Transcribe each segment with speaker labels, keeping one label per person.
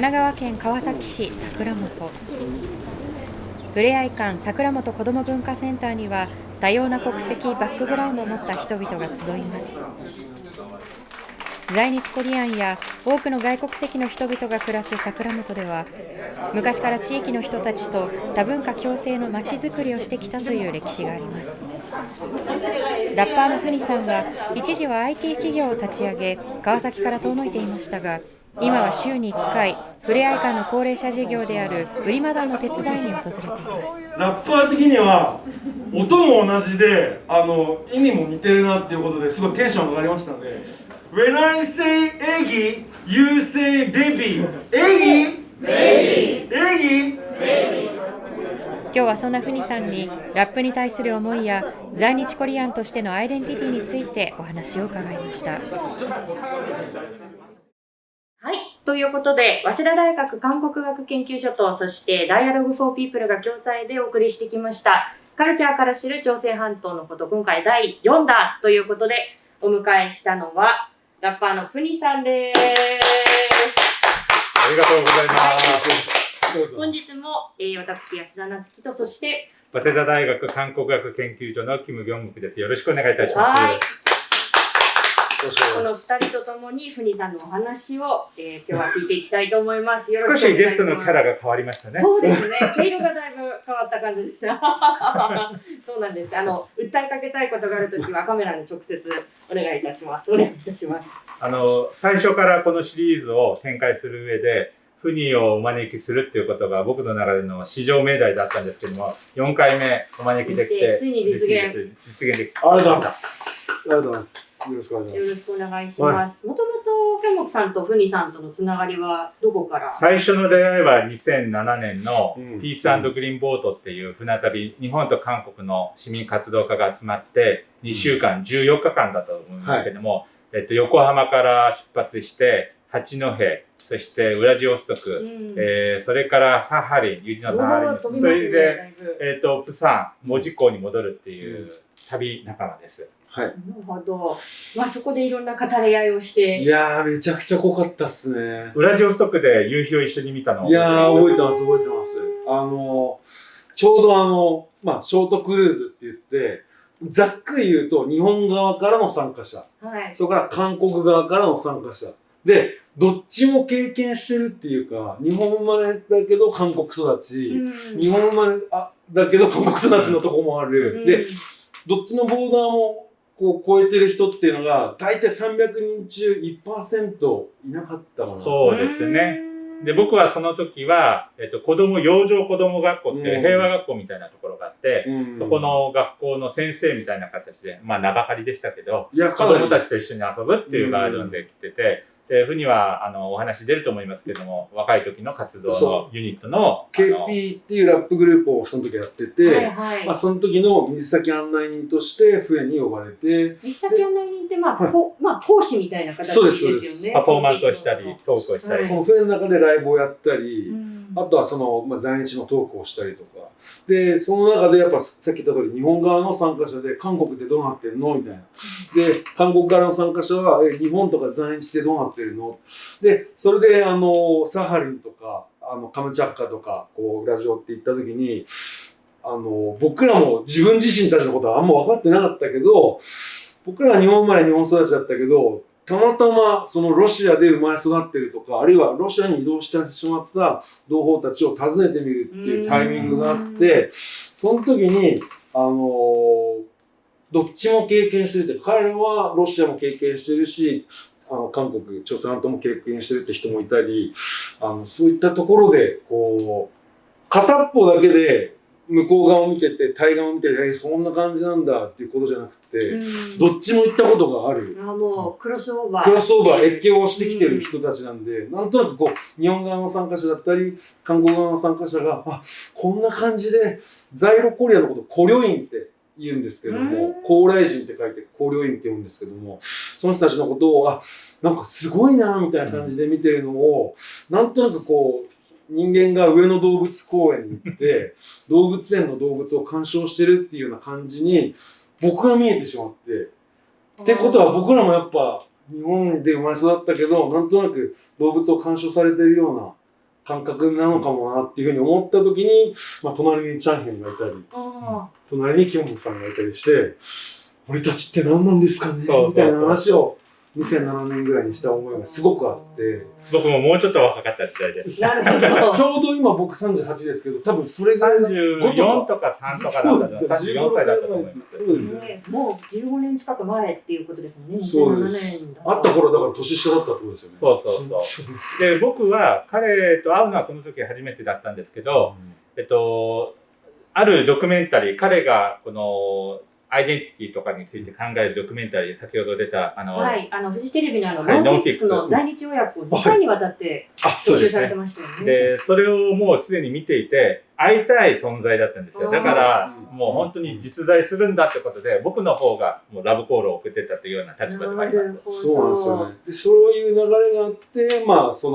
Speaker 1: 奈川県川崎市桜本。ふれあい館桜本子ども文化センターには多様な国籍バックグラウンドを持った人々が集います。在日コリアンや多くの外国籍の人々が暮らす桜本では昔から地域の人たちと多文化共生のまちづくりをしてきたという歴史があります。ラッパーのフニさんは一時は IT 企業を立ち上げ川崎から遠のいていましたが今は週に1回ふれあい館の高齢者事業である売りマダンの手伝いに訪れています
Speaker 2: ラッパー的には音も同じであの意味も似てるなっていうことですごいテンション上がりましたので When I say eggy, you say baby. Eggy? Baby. Eggy?
Speaker 1: 今日はそんなふにさんにラップに対する思いや在日コリアンとしてのアイデンティティについてお話を伺いました。はい
Speaker 3: ということで、早稲田大学韓国学研究所と、そしてダイアログフォーピープルが共催でお送りしてきました。カルチャーから知る朝鮮半島のこと、今回第4弾ということで、お迎えしたのは、ラッパーのふにさんです。あ
Speaker 4: りがとうございます。
Speaker 3: 本日も、えー、私、安田なつきと、そして、
Speaker 4: 早稲田大学韓国学研究所のキム・ギョンムクです。よろしくお願いいたします。
Speaker 3: この二人とともに、ふにさんのお話を、えー、今日は聞いていきたいと思います。よ
Speaker 4: ろしく少しゲストのキャラが変わりましたね。
Speaker 3: そうですね。毛色がだいぶ変わった感じです。そうなんです。あの、訴えかけたいことがあるときはカメラに直接お願いいたします。お願いいたします。
Speaker 4: あの、最初からこのシリーズを展開する上で、フニをお招きするっていうことが僕の中での市場命題だったんですけども、4回目お招きできて、
Speaker 3: ついに実現。
Speaker 4: 実現でき
Speaker 2: ありがとうございます。ありがとうございます。よろしくお願いします。
Speaker 3: よろしくお願いします。もともと、ケモクさんとフニさんとのつながりはどこから？
Speaker 4: 最初の出会いは2007年のピースグリーンボートっていう船旅、日本と韓国の市民活動家が集まって、2週間、14日間だと思いますけども、はい、えっと、横浜から出発して、八戸、そしてウラジオストク、うん、えー、それからサハリン、ユジのサハリン、ね、それで、えっ、ー、と、プサン、門司港に戻るっていう旅仲間です。
Speaker 3: はい。なるほど。まあそこでいろんな語り合いをして。
Speaker 2: いやー、めちゃくちゃ濃かったっすね。
Speaker 4: ウラジオストクで夕日を一緒に見たの
Speaker 2: いやー、覚えてます、覚えてます。あの、ちょうどあの、まあ、ショートクルーズって言って、ざっくり言うと、日本側からの参加者。はい。それから韓国側からの参加者。で、どっちも経験してるっていうか、日本生まれだけど韓国育ち、うん、日本生まれあだけど韓国育ちのとこもある。うん、で、どっちのボーダーもこう超えてる人っていうのが、大体300人中1%いなかったかな。
Speaker 4: そうですね。で、僕はその時は、えっと、子供、養生子供学校って平和学校みたいなところがあって、うん、そこの学校の先生みたいな形で、まあ長張りでしたけど、子供たちと一緒に遊ぶっていうバージョンで来てて、えー、ふには、あの、お話出ると思いますけども、若い時の活動のユニットの。
Speaker 2: KP っていうラップグループをその時やってて、はいはい、まあ、その時の水先案内人として、笛に呼ばれて。
Speaker 3: 水先案内人って、まあ、はい、こまあ、講師みたいな形ですよね。そうです、
Speaker 4: パフォーマンスをしたり、トークをしたり。
Speaker 2: その船の中でライブをやったり、うん、あとはその、まあ、在日のトークをしたりとか。で、その中でやっぱさっき言った通り、日本側の参加者で、韓国ってどうなってんのみたいな。で、韓国側の参加者は、え、日本とか在日ってどうなってるの？で、それで、あの、サハリンとか、あの、カムチャッカとか、こう、ラジオって行った時に、あの、僕らも自分自身たちのことはあんま分かってなかったけど、僕らは日本生まれ日本育ちだったけど、たまたまそのロシアで生まれ育ってるとか、あるいはロシアに移動してしまった同胞たちを訪ねてみるっていうタイミングがあって、その時に、あのどっちも経験してるって、彼らはロシアも経験してるし、あの韓国、朝鮮半島も経験してるって人もいたり、あのそういったところで、こう、片っぽだけで向こう側を見てて、対岸を見てて、えそんな感じなんだっていうことじゃなくて、うん、どっちも行ったことがある。
Speaker 3: あもう、クロスオーバー。
Speaker 2: クロスオーバー、越境をしてきてる人たちなんで、うん、なんとなくこう、日本側の参加者だったり、韓国側の参加者が、あ、こんな感じで、ザイロコリアのこと、コリョインって言うんですけども、高麗人って書いて、高陵院って言うんですけども、その人たちのことを、あ、なんかすごいな、みたいな感じで見てるのを、なんとなくこう、人間が上野動物公園に行って、動物園の動物を鑑賞してるっていうような感じに、僕が見えてしまって。ってことは僕らもやっぱ、日本で生まれ育ったけど、なんとなく動物を鑑賞されてるような感覚なのかもなっていうふうに思った時に、まあ、隣にチャンヘンがいたり、
Speaker 3: あ
Speaker 2: 隣にキョンムさんがいたりして、俺たちって何なんですかね？みたいな話を2007年ぐらいにした思いがすごくあって、
Speaker 4: 僕ももうちょっと若かった時代です。
Speaker 3: なるほど。
Speaker 2: ちょうど今僕38ですけど、多分それぐらいの
Speaker 4: 34とか3とかだった
Speaker 2: そうですね
Speaker 4: 34歳だったと思います。
Speaker 2: そうですね。
Speaker 3: ね、もう15年近く前っていうことですもんね。
Speaker 2: そうです
Speaker 3: 2007年だ
Speaker 2: あった頃だから年下だったってことですよね。
Speaker 4: そうそうそう
Speaker 2: で
Speaker 4: 僕は彼と会うのはその時初めてだったんですけど、えっと、あるドキュメンタリー、彼がこのアイデンティティとかについて考えるドキュメンタリー、先ほど出た、あの、
Speaker 3: はい、あのフジテレビのあの、
Speaker 4: はい
Speaker 3: ノンフィックスの在日親子を2回にわたって
Speaker 2: あ、そうですね。
Speaker 3: 特集されてましたよね。
Speaker 4: で、それをもうすでに見ていて、会いたい存在だったんですよ。だから、
Speaker 2: うん
Speaker 4: もう本当に実在するんだってことで、僕の方がもうラブコールを送ってたというような立場でもあります。
Speaker 2: そうなんですよね。でそういう流れがあって、まあ、そ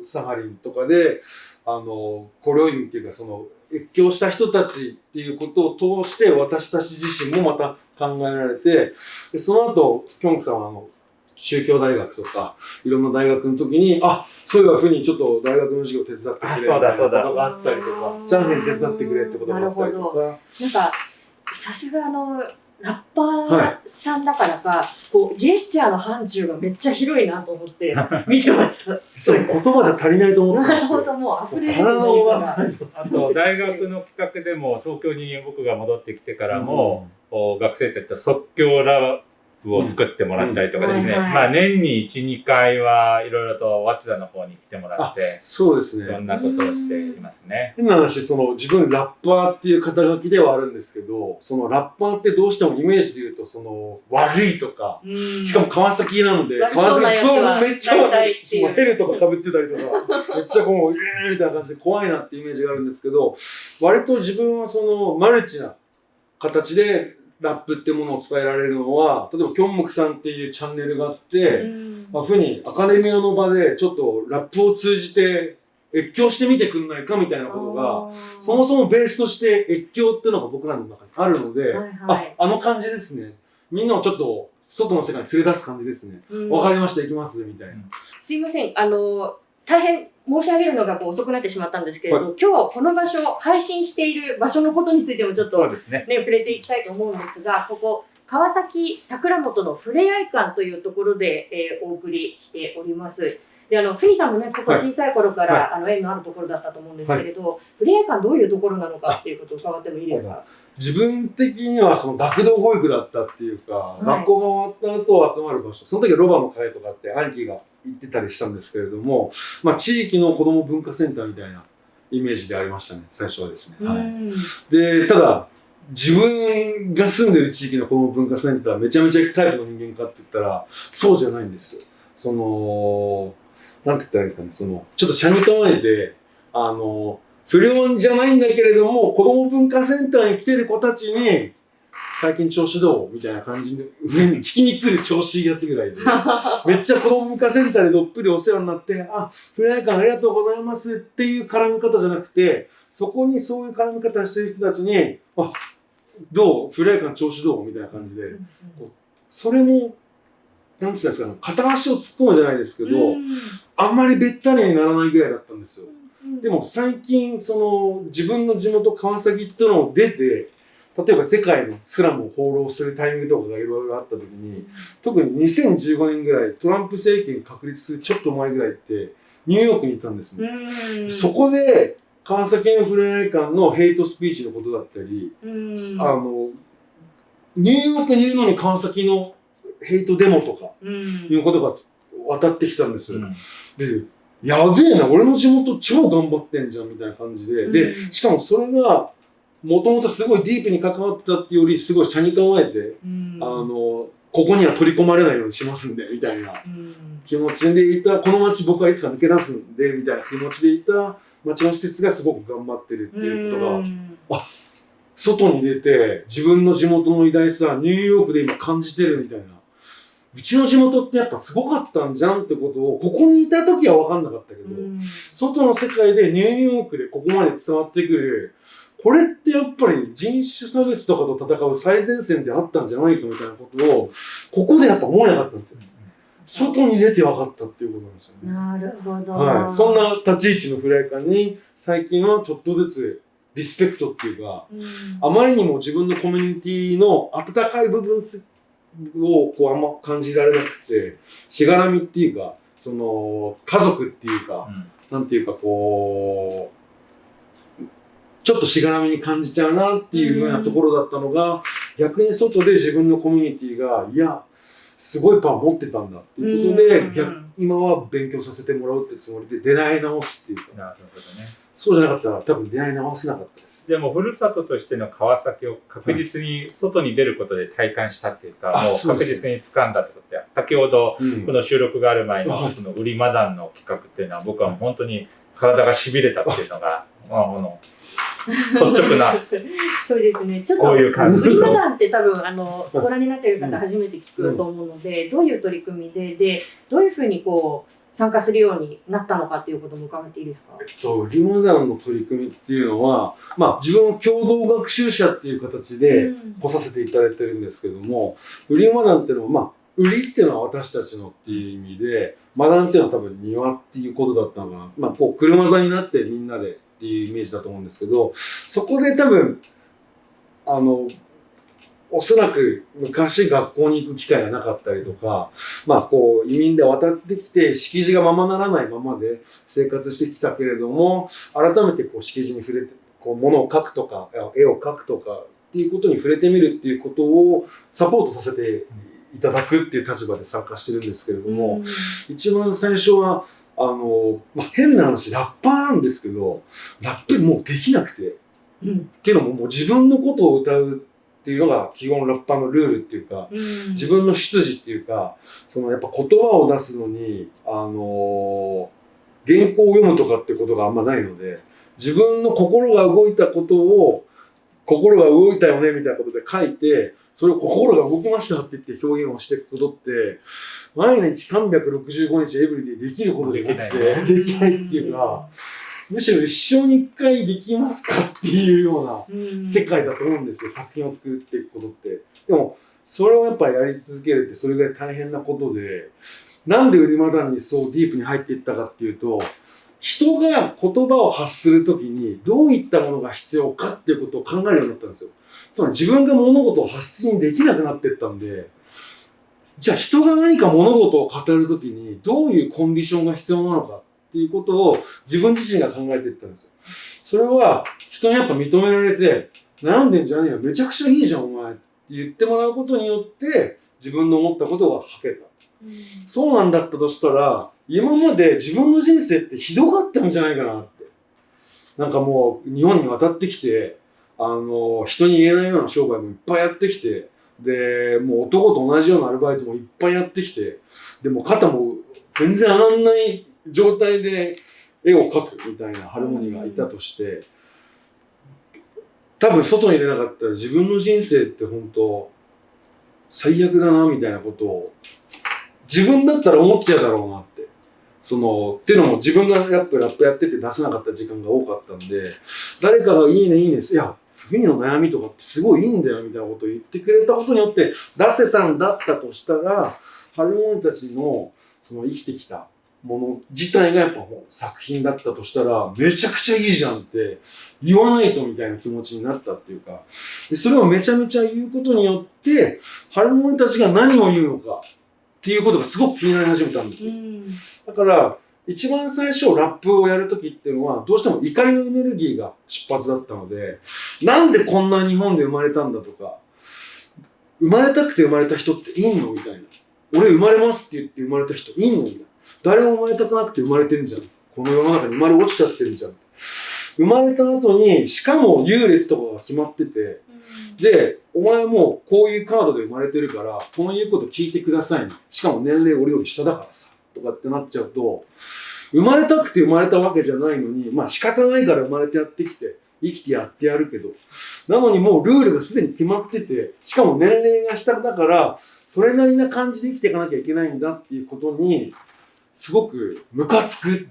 Speaker 2: の、サハリンとかで、あの、コリョインっていうか、その、越境した人たちっていうことを通して、私たち自身もまた考えられて、でその後、キョンクさんは、あの、宗教大学とか、いろんな大学の時に、あ、そういうふうにちょっと大学の授業手伝ってくれみたいな
Speaker 4: あそうだ。
Speaker 2: ことがあったりとか、じゃんけん手伝ってくれってことがあったりとか、
Speaker 3: なんか、さすがあの、ラッパーさんだからか、こう、ジェスチャーの範疇がめっちゃ広いなと思って 見てました。
Speaker 2: 実は言葉じゃ足りないと思って
Speaker 3: な
Speaker 2: まして。
Speaker 3: るほど、もう溢れる
Speaker 2: 体を回さ
Speaker 3: が
Speaker 2: ないと。
Speaker 4: あと、大学の企画でも、東京に僕が戻ってきてからも、こう学生たちと即興ラブを作ってもらったりとかですね、
Speaker 3: うん。はいはい。
Speaker 4: まあ年に1、2回はいろいろと早稲田の方に来てもらって、
Speaker 2: そうです
Speaker 4: いろん
Speaker 2: ね。
Speaker 4: なことをしていますね。
Speaker 2: 変な話、その自分ラッパーっていう肩書きではあるんですけど、そのラッパーってどうしてもイメージで言うと、その悪いとか、
Speaker 3: うん。
Speaker 2: しかも川崎なので、
Speaker 3: 悪そう
Speaker 2: めっちゃ
Speaker 3: 大体。っていう
Speaker 2: ヘルとか被ってたりとか、めっちゃこう、えーみたいな感じで怖いなってイメージがあるんですけど、割と自分はそのマルチな形でラップってものを伝えられるのは、例えばキョンムクさんっていうチャンネルがあって、
Speaker 3: うん。
Speaker 2: まあ、ふうにアカデミアの場でちょっとラップを通じて越境してみてくんないかみたいなことが、そもそもベースとして越境っていうのが僕らの中にあるので、
Speaker 3: はいはい。
Speaker 2: あ、あの感じですね。みんなをちょっと外の世界に連れ出す感じですね。
Speaker 3: うん。
Speaker 2: わ、かりました、行きます、みたいな。
Speaker 3: すいません、あの、大変申し上げるのがこう遅くなってしまったんですけれど、今日この場所、配信している場所のことについてもちょっと
Speaker 4: ね。
Speaker 3: ね、触れていきたいと思うんですが、ここ、川崎桜本のふれあい館というところで、えーお送りしております。で、あの、フィーさんもね、ここ
Speaker 2: はい
Speaker 3: 小さい頃から、
Speaker 2: は
Speaker 3: あの、縁のあるところだったと思うんですけれど、ふれあい館どういうところなのかっていうことを伺ってもいいですか？
Speaker 2: 自分的にはその学童保育だったっていうか、
Speaker 3: い
Speaker 2: 学校が終わった後集まる場所、その時はロバの会とかって兄貴が行ってたりしたんですけれども、まあ地域の子ども文化センターみたいなイメージでありましたね、最初はですね。はい
Speaker 3: うん
Speaker 2: で、ただ、自分が住んでる地域の子ども文化センターめちゃめちゃ行くタイプの人間かって言ったら、そうじゃないんですよ。その、なんて言ったらいいですかね、その、ちょっと車に構えて、あの、不良じゃないんだけれども、子ども文化センターに来てる子たちに、最近調子どうみたいな感じで、上 に聞きに来る調子いいやつぐらいで、めっちゃ子ども文化センターでどっぷりお世話になって、あ、フライ館ありがとうございますっていう絡み方じゃなくて、そこにそういう絡み方してる人たちに、あ、どう？フライ館調子どう？みたいな感じで、それも、なんつうんですかね、片足を突っ込むじゃないですけど、
Speaker 3: うん。
Speaker 2: あんまりべったりにならないぐらいだったんですよ。
Speaker 3: うん。
Speaker 2: でも最近、その、自分の地元川崎っていうのを出て、例えば世界のスラムを放浪するタイミングとかがいろいろあった時に、特に2015年ぐらい、トランプ政権確立するちょっと前ぐらいって、ニューヨークに行ったんですね。
Speaker 3: うん。
Speaker 2: そこで、川崎のふれあい館のヘイトスピーチのことだったり、
Speaker 3: うん。
Speaker 2: あの、ニューヨークにいるのに川崎のヘイトデモとか
Speaker 3: うん。
Speaker 2: いうことがつ渡ってきたんですで、やべえな、俺の地元超頑張ってんじゃんみたいな感じで、で、
Speaker 3: うん。
Speaker 2: しかもそれが、もともとすごいディープに関わってたっていうより、すごい車に構えて、
Speaker 3: うん。
Speaker 2: あの、ここには取り込まれないようにしますんで、みたいな
Speaker 3: うん。
Speaker 2: 気持ちでいた、この街僕はいつか抜け出すんで、みたいな気持ちでいた街の施設がすごく頑張ってるっていうことが、
Speaker 3: うん。
Speaker 2: 外に出て、自分の地元の偉大さ、ニューヨークで今感じてるみたいな。うちの地元ってやっぱすごかったんじゃんってことを、ここにいた時は分かんなかったけど、
Speaker 3: うん
Speaker 2: 外の世界でニューヨークでここまで伝わってくる、これってやっぱり人種差別とかと戦う最前線であったんじゃないかみたいなことを、ここでやっぱ思えなかったんですよ。外に出て分かったっていうことなんですよね。
Speaker 3: なるほど。
Speaker 2: はい。そんな立ち位置のフライ感に、最近はちょっとずつリスペクトっていうか、
Speaker 3: うん
Speaker 2: あまりにも自分のコミュニティの温かい部分すをこうあんま感じられなくて、しがらみっていうか、その、家族っていうか、なんていうかこう、ちょっとしがらみに感じちゃうなっていうふうなところだったのが、逆に外で自分のコミュニティが、いや、すごいパワー持ってたんだっていうことで、
Speaker 3: うん
Speaker 2: 逆今は勉強させてもらうってつもりで出会い直すっていうか、
Speaker 4: ね。
Speaker 2: そうじゃなかったら多分出会い直せなかったで
Speaker 4: も、ふるさととしての川崎を確実に外に出ることで体感したっていうか、もう確実に掴んだってことで、先ほど、
Speaker 2: うん
Speaker 4: この収録がある前の
Speaker 2: はい
Speaker 4: この売りマダンの企画っていうのは、僕は本当に体が痺れたっていうのが、まあ、この率直な、
Speaker 3: そうですね。ちょっと、
Speaker 4: こういう感じ。
Speaker 3: 売り場団って多分、あの、ご覧になっている方初めて聞くと思うので、どういう取り組みで、で、どういうふうにこう、参加するようになったのかっていうことも伺っていいですか？
Speaker 2: えっと、リマダンの取り組みっていうのは、まあ、自分を共同学習者っていう形で
Speaker 3: うん
Speaker 2: 来させていただいてるんですけども、売りマダンっていうのは、まあ、売りっていうのは私たちのっていう意味で、マダンっていうのは多分庭っていうことだったのかな。まあ、こう、車座になってみんなでっていうイメージだと思うんですけど、そこで多分、あの、おそらく昔学校に行く機会がなかったりとか、まあこう移民で渡ってきて敷地がままならないままで生活してきたけれども、改めてこう敷地に触れて、こう物を描くとか、絵を描くとかっていうことに触れてみるっていうことをサポートさせていただくっていう立場で参加してるんですけれども、一番最初は、あの、まあ、変な話、ラッパーなんですけど、ラップもうできなくて、
Speaker 3: うん。
Speaker 2: っていうのももう自分のことを歌うっていうのが基本ラッパーのルールっていうか、
Speaker 3: うん。
Speaker 2: 自分の出自っていうか、そのやっぱ言葉を出すのに、あのー原稿を読むとかってことがあんまないので、自分の心が動いたことを、心が動いたよねみたいなことで書いて、それを心が動きましたって言って表現をしていくことって、毎日365日エブリデイできることじゃなくて、できない っていうか、むしろ一生に一回できますかっていうような、
Speaker 3: うん
Speaker 2: 世界だと思うんですよ、作品を作っていくことって。でも、それをやっぱやり続けるってそれぐらい大変なことで、なんで売りマダンにそうディープに入っていったかっていうと、人が言葉を発するときにどういったものが必要かっていうことを考えるようになったんですよ。つまり自分が物事を発信できなくなっていったんで、じゃあ人が何か物事を語るときにどういうコンディションが必要なのかっていうことを自分自身が考えていったんですよ。それは人にやっぱ認められて、悩んでんじゃねえよ、めちゃくちゃいいじゃん、お前って言ってもらうことによって、自分の思ったことが吐けた。そうなんだったとしたら、今まで自分の人生ってひどかったんじゃないかなって。なんかもう、日本に渡ってきて、あの、人に言えないような商売もいっぱいやってきて、で、もう男と同じようなアルバイトもいっぱいやってきて、でも肩も全然上がんない状態で絵を描くみたいなハルモニーがいたとして、多分外に出なかったら自分の人生って本当最悪だなみたいなことを自分だったら思っちゃうだろうなって。その、っていうのも自分がやっぱラップやってて出せなかった時間が多かったんで、誰かがいいねいいね、いや、次の悩みとかってすごいいいんだよみたいなことを言ってくれたことによって出せたんだったとしたら、ハルモニたちのその生きてきたもの自体がやっぱもう作品だったとしたら、めちゃくちゃいいじゃんって言わないとみたいな気持ちになったっていうか、でそれをめちゃめちゃ言うことによって、ハルモニたちが何を言うのかっていうことがすごく気になり始めたんですよ。だから、一番最初ラップをやるときっていうのは、どうしても怒りのエネルギーが出発だったので、なんでこんな日本で生まれたんだとか、生まれたくて生まれた人っていんのみたいな。俺生まれますって言って生まれた人いんのみたいな。誰も生まれたくなくて生まれてんじゃん。この世の中に生まれ落ちちゃってるじゃん。生まれた後に、しかも優劣とかが決まってて、で、お前もこういうカードで生まれてるから、この言うこと聞いてくださいね。しかも年齢俺より下だからさ。とかってなっちゃうと、生まれたくて生まれたわけじゃないのに、まあ仕方ないから生まれてやってきて、生きてやってやるけど、なのにもうルールがすでに決まってて、しかも年齢が下だから、それなりな感じで生きていかなきゃいけないんだっていうことに、すごくムカつく。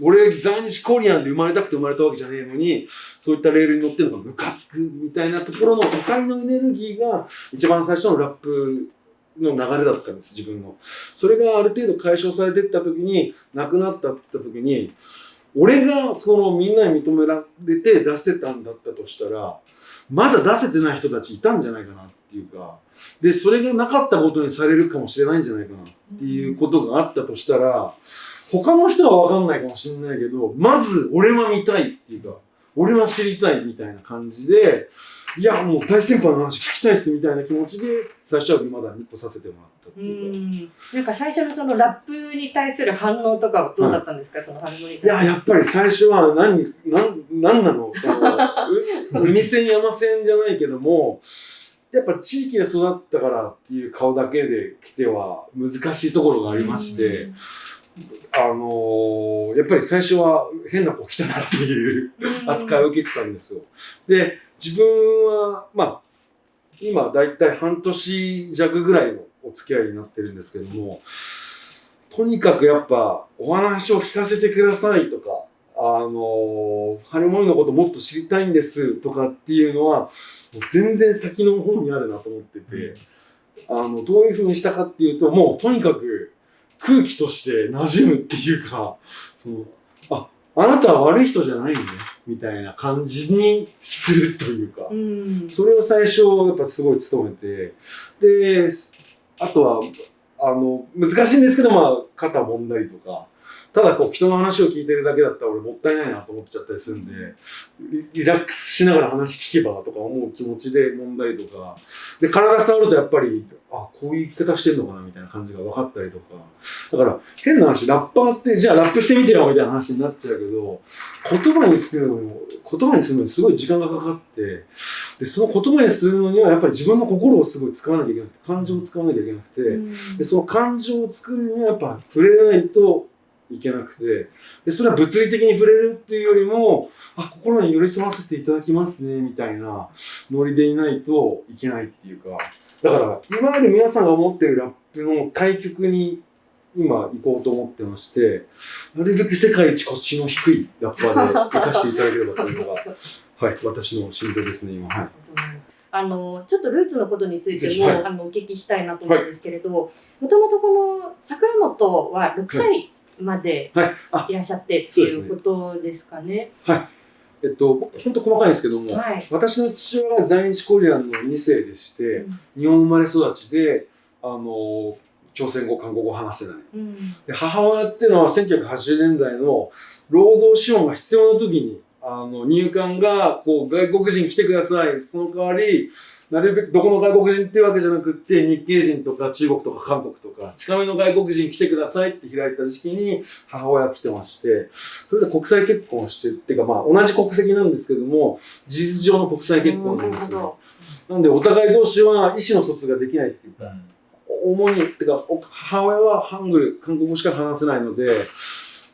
Speaker 2: 俺、在日コリアンで生まれたくて生まれたわけじゃねえのに、そういったレールに乗ってるのがムカつくみたいなところの怒りのエネルギーが、一番最初のラップの流れだったんです、自分の。それがある程度解消されていった時に、なくなったって言った時に、俺がそのみんなに認められて出せたんだったとしたら、まだ出せてない人たちいたんじゃないかなっていうか、で、それがなかったことにされるかもしれないんじゃないかなっていうことがあったとしたら、他の人はわかんないかもしれないけど、まず俺は見たいっていうか、俺は知りたいみたいな感じで、いや、もう大先輩の話聞きたいっすみたいな気持ちで、最初はまだ2個させてもらったって
Speaker 3: う
Speaker 2: いうか。
Speaker 3: ん。なんか最初のそのラップに対する反応とかはどうだったんですか、その反応に対して。
Speaker 2: いや、やっぱり最初は何、なん、なの？その、う？海線山線じゃないけども、やっぱ地域で育ったからっていう顔だけで来ては難しいところがありまして、あのーやっぱり最初は変な子来たなっていう
Speaker 3: うん
Speaker 2: 扱いを受けてたんですよ。で、自分は、まあ、今だいたい半年弱ぐらいのお付き合いになってるんですけども、とにかくやっぱお話を聞かせてくださいとか、あの、ハルモニのこともっと知りたいんですとかっていうのは、全然先の方にあるなと思ってて、あの、どういうふうにしたかっていうと、もうとにかく空気として馴染むっていうか、その、あ、あなたは悪い人じゃないね、みたいな感じにするというか、
Speaker 3: うん。
Speaker 2: それを最初、やっぱすごい努めて、で、あとは、あの、難しいんですけど、まあ、肩揉んだりとか、ただこう、人の話を聞いてるだけだったら俺もったいないなと思っちゃったりするんで、リラックスしながら話聞けばとか思う気持ちで揉んだりとか、で、体触るとやっぱり、あ、こういう生き方してるのかなみたいな感じが分かったりとか、だから、変な話、ラッパーって、じゃあラップしてみてよみたいな話になっちゃうけど、言葉にするのに、言葉にするのにすごい時間がかかって、で、その言葉にするのにはやっぱり自分の心をすごい使わなきゃいけなくて、感情を使わなきゃいけなくて、で、その感情を作るにはやっぱ触れないといけなくて、で、それは物理的に触れるっていうよりも、あ、心に寄り添わせていただきますね、みたいなノリでいないといけないっていうか、だから、今まで皆さんが思ってるラップの対極に今行こうと思ってまして、なるべく世界一腰の低いラッパーで活かしていただければというのが、はい、私の心情ですね、今。はい。
Speaker 3: あのちょっとルーツのことについても、
Speaker 2: はい
Speaker 3: あのお聞きしたいなと思うんですけれど、もともとこの桜本は6歳まで
Speaker 2: はい。
Speaker 3: らっしゃってっていうことですかね。
Speaker 2: えっと、本当細かいんですけども、
Speaker 3: はい。
Speaker 2: 私の父親が在日コリアンの2世でして、
Speaker 3: うん
Speaker 2: 日本生まれ育ちで、あの、朝鮮語、韓国語を話せない。
Speaker 3: うん
Speaker 2: で母親っていうのは1980年代の労働資本が必要な時に、あの、入管が、こう、外国人来てください。その代わり、なるべくどこの外国人っていうわけじゃなくって、日系人とか中国とか韓国とか、近めの外国人来てくださいって開いた時期に母親来てまして、それで国際結婚をして、っていうかまあ同じ国籍なんですけども、事実上の国際結婚なんですよ。なんでお互い同士は意思の疎通ができないっていうか、主に、ってか、お母親はハングル、韓国語しか話せないので、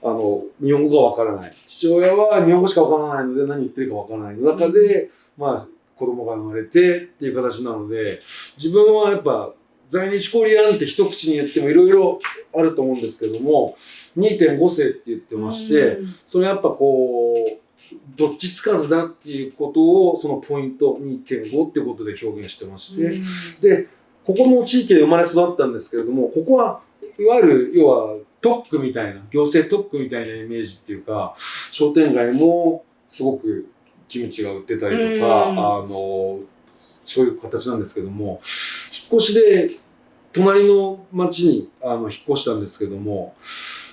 Speaker 2: あの、日本語がわからない。父親は日本語しかわからないので何言ってるかわからない中で、まあ、子供が生まれてっていう形なので、自分はやっぱ、在日コリアンって一口に言ってもいろいろあると思うんですけども、2.5世って言ってまして、それやっぱこう、どっちつかずだっていうことを、そのポイント2.5っていうことで表現してまして、で、ここの地域で生まれ育ったんですけれども、ここはいわゆる、要は特区みたいな、行政特区みたいなイメージっていうか、商店街もすごくキムチが売ってたりとか、
Speaker 3: うん
Speaker 2: あの、そういう形なんですけども、引っ越しで隣の町にあの引っ越したんですけども、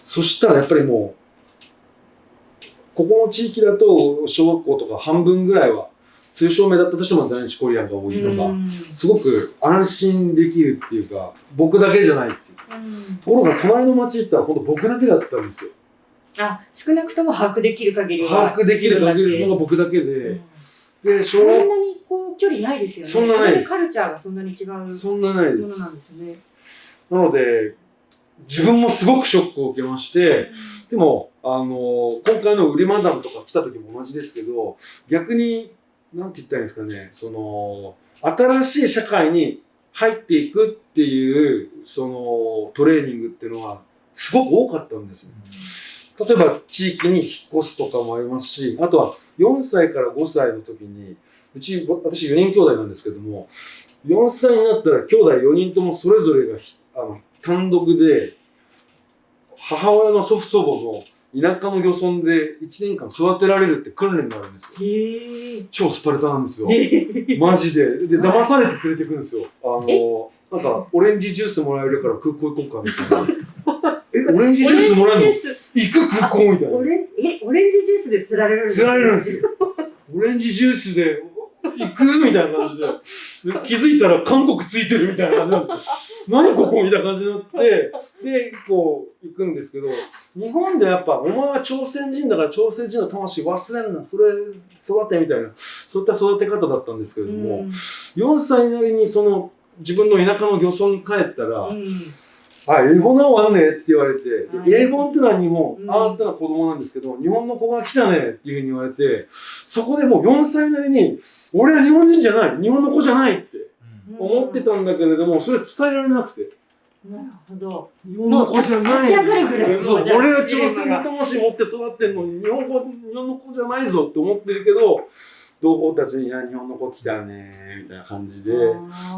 Speaker 2: そしたらやっぱりもう、ここの地域だと小学校とか半分ぐらいは、通称名だったとしても在日コリアンが多いとか、すごく安心できるっていうか、僕だけじゃないっていう。ところが隣の町行ったら本当僕だけだったんですよ。
Speaker 3: あ、少なくとも把握できる限りは。
Speaker 2: 把握できる限りのが
Speaker 3: う
Speaker 2: 僕だけ
Speaker 3: ん
Speaker 2: で、で、小
Speaker 3: そん
Speaker 2: 学
Speaker 3: なにこう距離ないですよね。
Speaker 2: そんなないです
Speaker 3: カルチャーがそんなに違うもの
Speaker 2: そんなないで
Speaker 3: なん
Speaker 2: す。
Speaker 3: ですね。
Speaker 2: なので、自分もすごくショックを受けまして、でも、あの今回のウリマダムとか来た時も同じですけど、逆に、なんて言ったらいいんですかね、その、新しい社会に入っていくっていう、その、トレーニングっていうのは、すごく多かったんですよ。例えば地域に引っ越すとかもありますし、あとは4歳から5歳の時に、うち、私4人兄弟なんですけども、4歳になったら兄弟4人ともそれぞれがひあの単独で母親の祖父祖母の田舎の漁村で1年間育てられるって訓練があるんですよ。超スパルタなんですよ。
Speaker 3: え
Speaker 2: マジで。で、騙されて連れてくんですよ。あの、なんか、オレンジジュースもらえるから空港行こうかみたいな。え、オレンジジュースもらえるの？行く空港みたいな
Speaker 3: オ。レンえ、オレンジジュースで釣られるんです
Speaker 2: 釣られるんですよ。オレンジジュースで行くみたいな感じで。で 気づいたら韓国ついてるみたいな感じになって。何ここみたいな感じになって。で、こう、行くんですけど、日本でやっぱ、お前は朝鮮人だから朝鮮人の魂忘れんな、それ育てみたいな、そういった育て方だったんですけれども、4歳なりにその、自分の田舎の漁村に帰ったら、
Speaker 3: うんうん
Speaker 2: あ、エボナはあんねって言われて、
Speaker 3: はい
Speaker 2: でエボンってのは日本、
Speaker 3: うん。
Speaker 2: あーってのは子供なんですけど、日本の子が来たねっていうふうに言われて、そこでもう4歳なりに、俺は日本人じゃない、日本の子じゃないって思ってたんだけれども、それ伝えられなくて、
Speaker 3: なるほど。
Speaker 2: 日本の子じゃない。俺は朝鮮の魂持って育ってんのに、日本語、日本の子じゃないぞって思ってるけど、同胞たちに、いや、日本の子来たねみたいな感じで、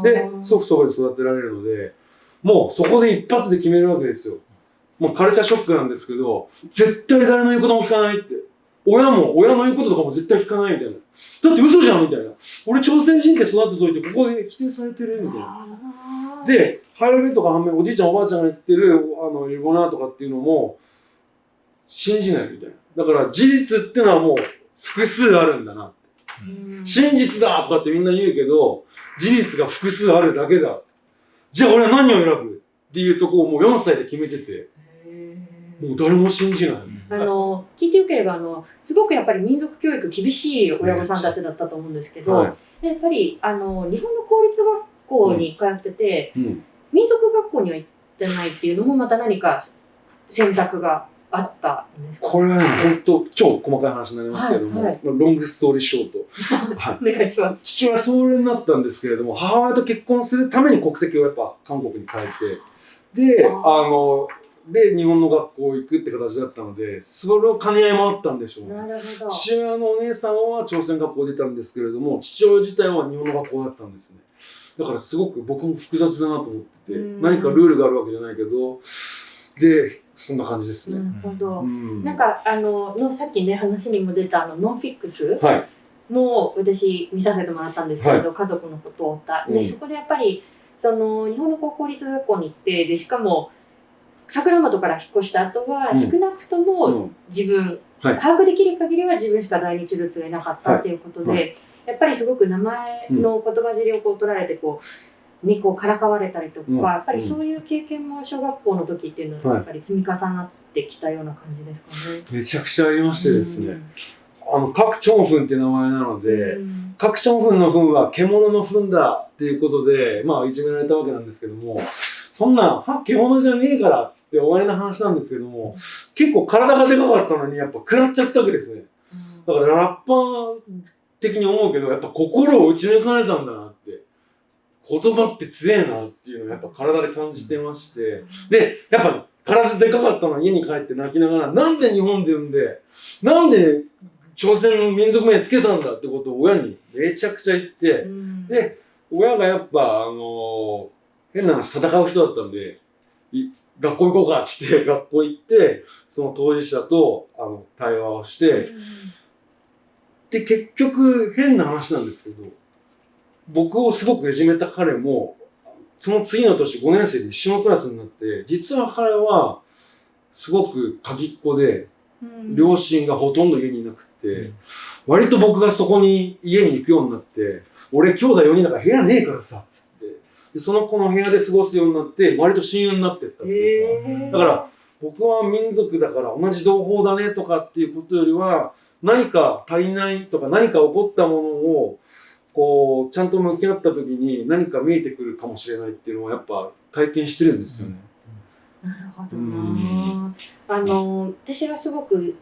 Speaker 2: で、祖父祖母で育てられるので、もうそこで一発で決めるわけですよ。もうカルチャーショックなんですけど、絶対誰の言うことも聞かないって。親も、親の言うこととかも絶対聞かないみたいな。だって嘘じゃんみたいな。俺朝鮮人って育てといて、ここで否定されてるみたいな。で、ハイラベとか反面、おじいちゃんおばあちゃんが言ってる、あの、エゴナーとかっていうのも、信じないみたいな。だから事実ってのはもう複数あるんだな。
Speaker 3: うん
Speaker 2: 真実だとかってみんな言うけど、事実が複数あるだけだ。じゃあ俺は何を選ぶっていうとこをもう4歳で決めてて、もう誰も信じない。
Speaker 3: あの聞いてよければあのすごくやっぱり民族教育厳しい親御さんたちだったと思うんですけど、
Speaker 2: はい。
Speaker 3: でやっぱりあの日本の公立学校に通ってて、
Speaker 2: うん。
Speaker 3: 民族学校には行ってないっていうのもまた何か選択があった
Speaker 2: これはね、ほんと超細かい話になりますけれども、
Speaker 3: はいはい
Speaker 2: まあロングストーリーショート。はい
Speaker 3: お願いします。
Speaker 2: 父親はそれになったんですけれども、母親と結婚するために国籍をやっぱ韓国に変えて、で、
Speaker 3: あ
Speaker 2: あの、で、日本の学校行くって形だったので、それを兼ね合いもあったんでしょうね。
Speaker 3: なるほど。
Speaker 2: 父親のお姉さんは朝鮮学校出たんですけれども、父親自体は日本の学校だったんですね。だからすごく僕も複雑だなと思ってて
Speaker 3: うん、
Speaker 2: 何かルールがあるわけじゃないけど、で、そんな感じです
Speaker 3: な
Speaker 2: ね。
Speaker 3: るほど。
Speaker 2: うん。
Speaker 3: なんかあののさっきね話にも出たあのノンフィックス
Speaker 2: はい。
Speaker 3: も私見させてもらったんですけれど、家族のことを歌で、
Speaker 2: うん。
Speaker 3: そこでやっぱりその日本の高校立学校に行ってでしかも桜本から引っ越した後は
Speaker 2: うん。
Speaker 3: 少なくとも
Speaker 2: うん。
Speaker 3: 自分、
Speaker 2: はい。
Speaker 3: 把握できる限りは自分しか在日ルーツがいなかったっていうことで、
Speaker 2: は
Speaker 3: やっぱりすごく名前の言葉尻をこう取られてこう、ね、こうからかわれたりとか、
Speaker 2: うん
Speaker 3: やっぱりそういう経験も小学校の時っていうのはやっぱり積み重なってきたような感じですかね。
Speaker 2: めちゃくちゃありましてですね、あの、カクチョンフンって名前なの
Speaker 3: うん。
Speaker 2: で、
Speaker 3: うん
Speaker 2: カクチョンフンのフンは獣のフンだっていうことで、まあ、いじめられたわけなんですけども、そんな、は、獣じゃねえからっつって終わりの話なんですけども、結構体がでかかったのに、やっぱ食らっちゃったわけですね。だからラッパー的に思うけど、やっぱ心を打ち抜かれたんだなって。言葉って強えなっていうのをやっぱ体で感じてまして。で、やっぱ体でかかったのに家に帰って泣きながら、なんで日本で産んで、なんで朝鮮の民族名つけたんだってことを親にめちゃくちゃ言って、
Speaker 3: うん。
Speaker 2: で、親がやっぱ、あのー変な話、戦う人だったんで、い学校行こうかってって、学校行って、その当事者と、あの、対話をして、で、結局、変な話なんですけど、僕をすごくいじめた彼も、その次の年5年生で一緒のクラスになって、実は彼は、すごく鍵っ子で、
Speaker 3: うん。
Speaker 2: 両親がほとんど家にいなくって、
Speaker 4: うん
Speaker 2: 割と僕がそこに家に行くようになって、俺兄弟4人だから部屋ねえからさ、つって。でその子の部屋で過ごすようになって、割と親友になってったっていうか、だから、僕は民族だから同じ同胞だねとかっていうことよりは、何か足りないとか何か起こったものを、こう、ちゃんと向き合った時に何か見えてくるかもしれないっていうのはやっぱ体験してるんですよね。
Speaker 3: なるほど。あの私がすごく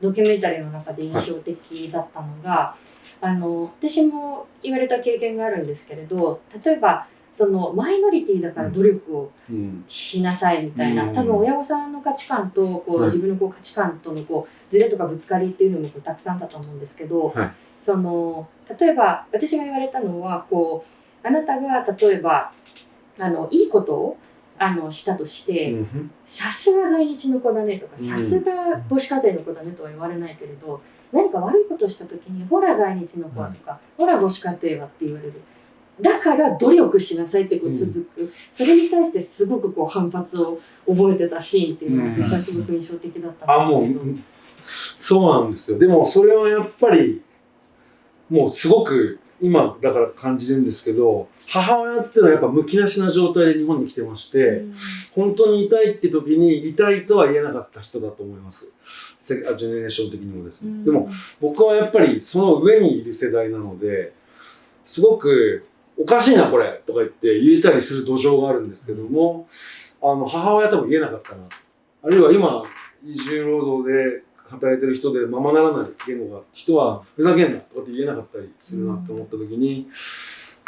Speaker 3: ドキュメンタリーの中で印象的だったのが、あの私も言われた経験があるんですけれど例えばそのマイノリティだから努力を
Speaker 2: うん。
Speaker 3: しなさいみたいな、
Speaker 2: うん
Speaker 3: 多分親御さんの価値観とこう、
Speaker 2: はい
Speaker 3: 自分のこう価値観とのこうズレとかぶつかりっていうのもこうたくさんあったと思うんですけど、
Speaker 2: はい
Speaker 3: その例えば私が言われたのはこうあなたが例えばあのいいことをあのしたとして、
Speaker 2: うん。
Speaker 3: さすが在日の子だねとか、
Speaker 2: うん。
Speaker 3: さすが母子家庭の子だねとは言われないけれど、何か悪いことをしたときに、ほら在日の子はとか、ほら母子家庭はって言われる。だから努力しなさいってこう続く、それに対してすごくこう反発を覚えてたシーンっていうのがすごく印象的だった
Speaker 2: あ、もう
Speaker 3: んですけど。、
Speaker 2: そうなんですよ。でも、それはやっぱり、もうすごく、今、だから感じるんですけど、母親っていうのはやっぱむき出しな状態で日本に来てまして、本当に痛いって時に痛いとは言えなかった人だと思います。ジェネレーション的にもですね。でも、僕はやっぱりその上にいる世代なので、すごくおかしいなこれとか言って言えたりする土壌があるんですけども、あの母親多分言えなかったな。あるいは今、移住労働で働いてる人でままならない言語が人はふざけんなとかって言えなかったりするなって思った時に、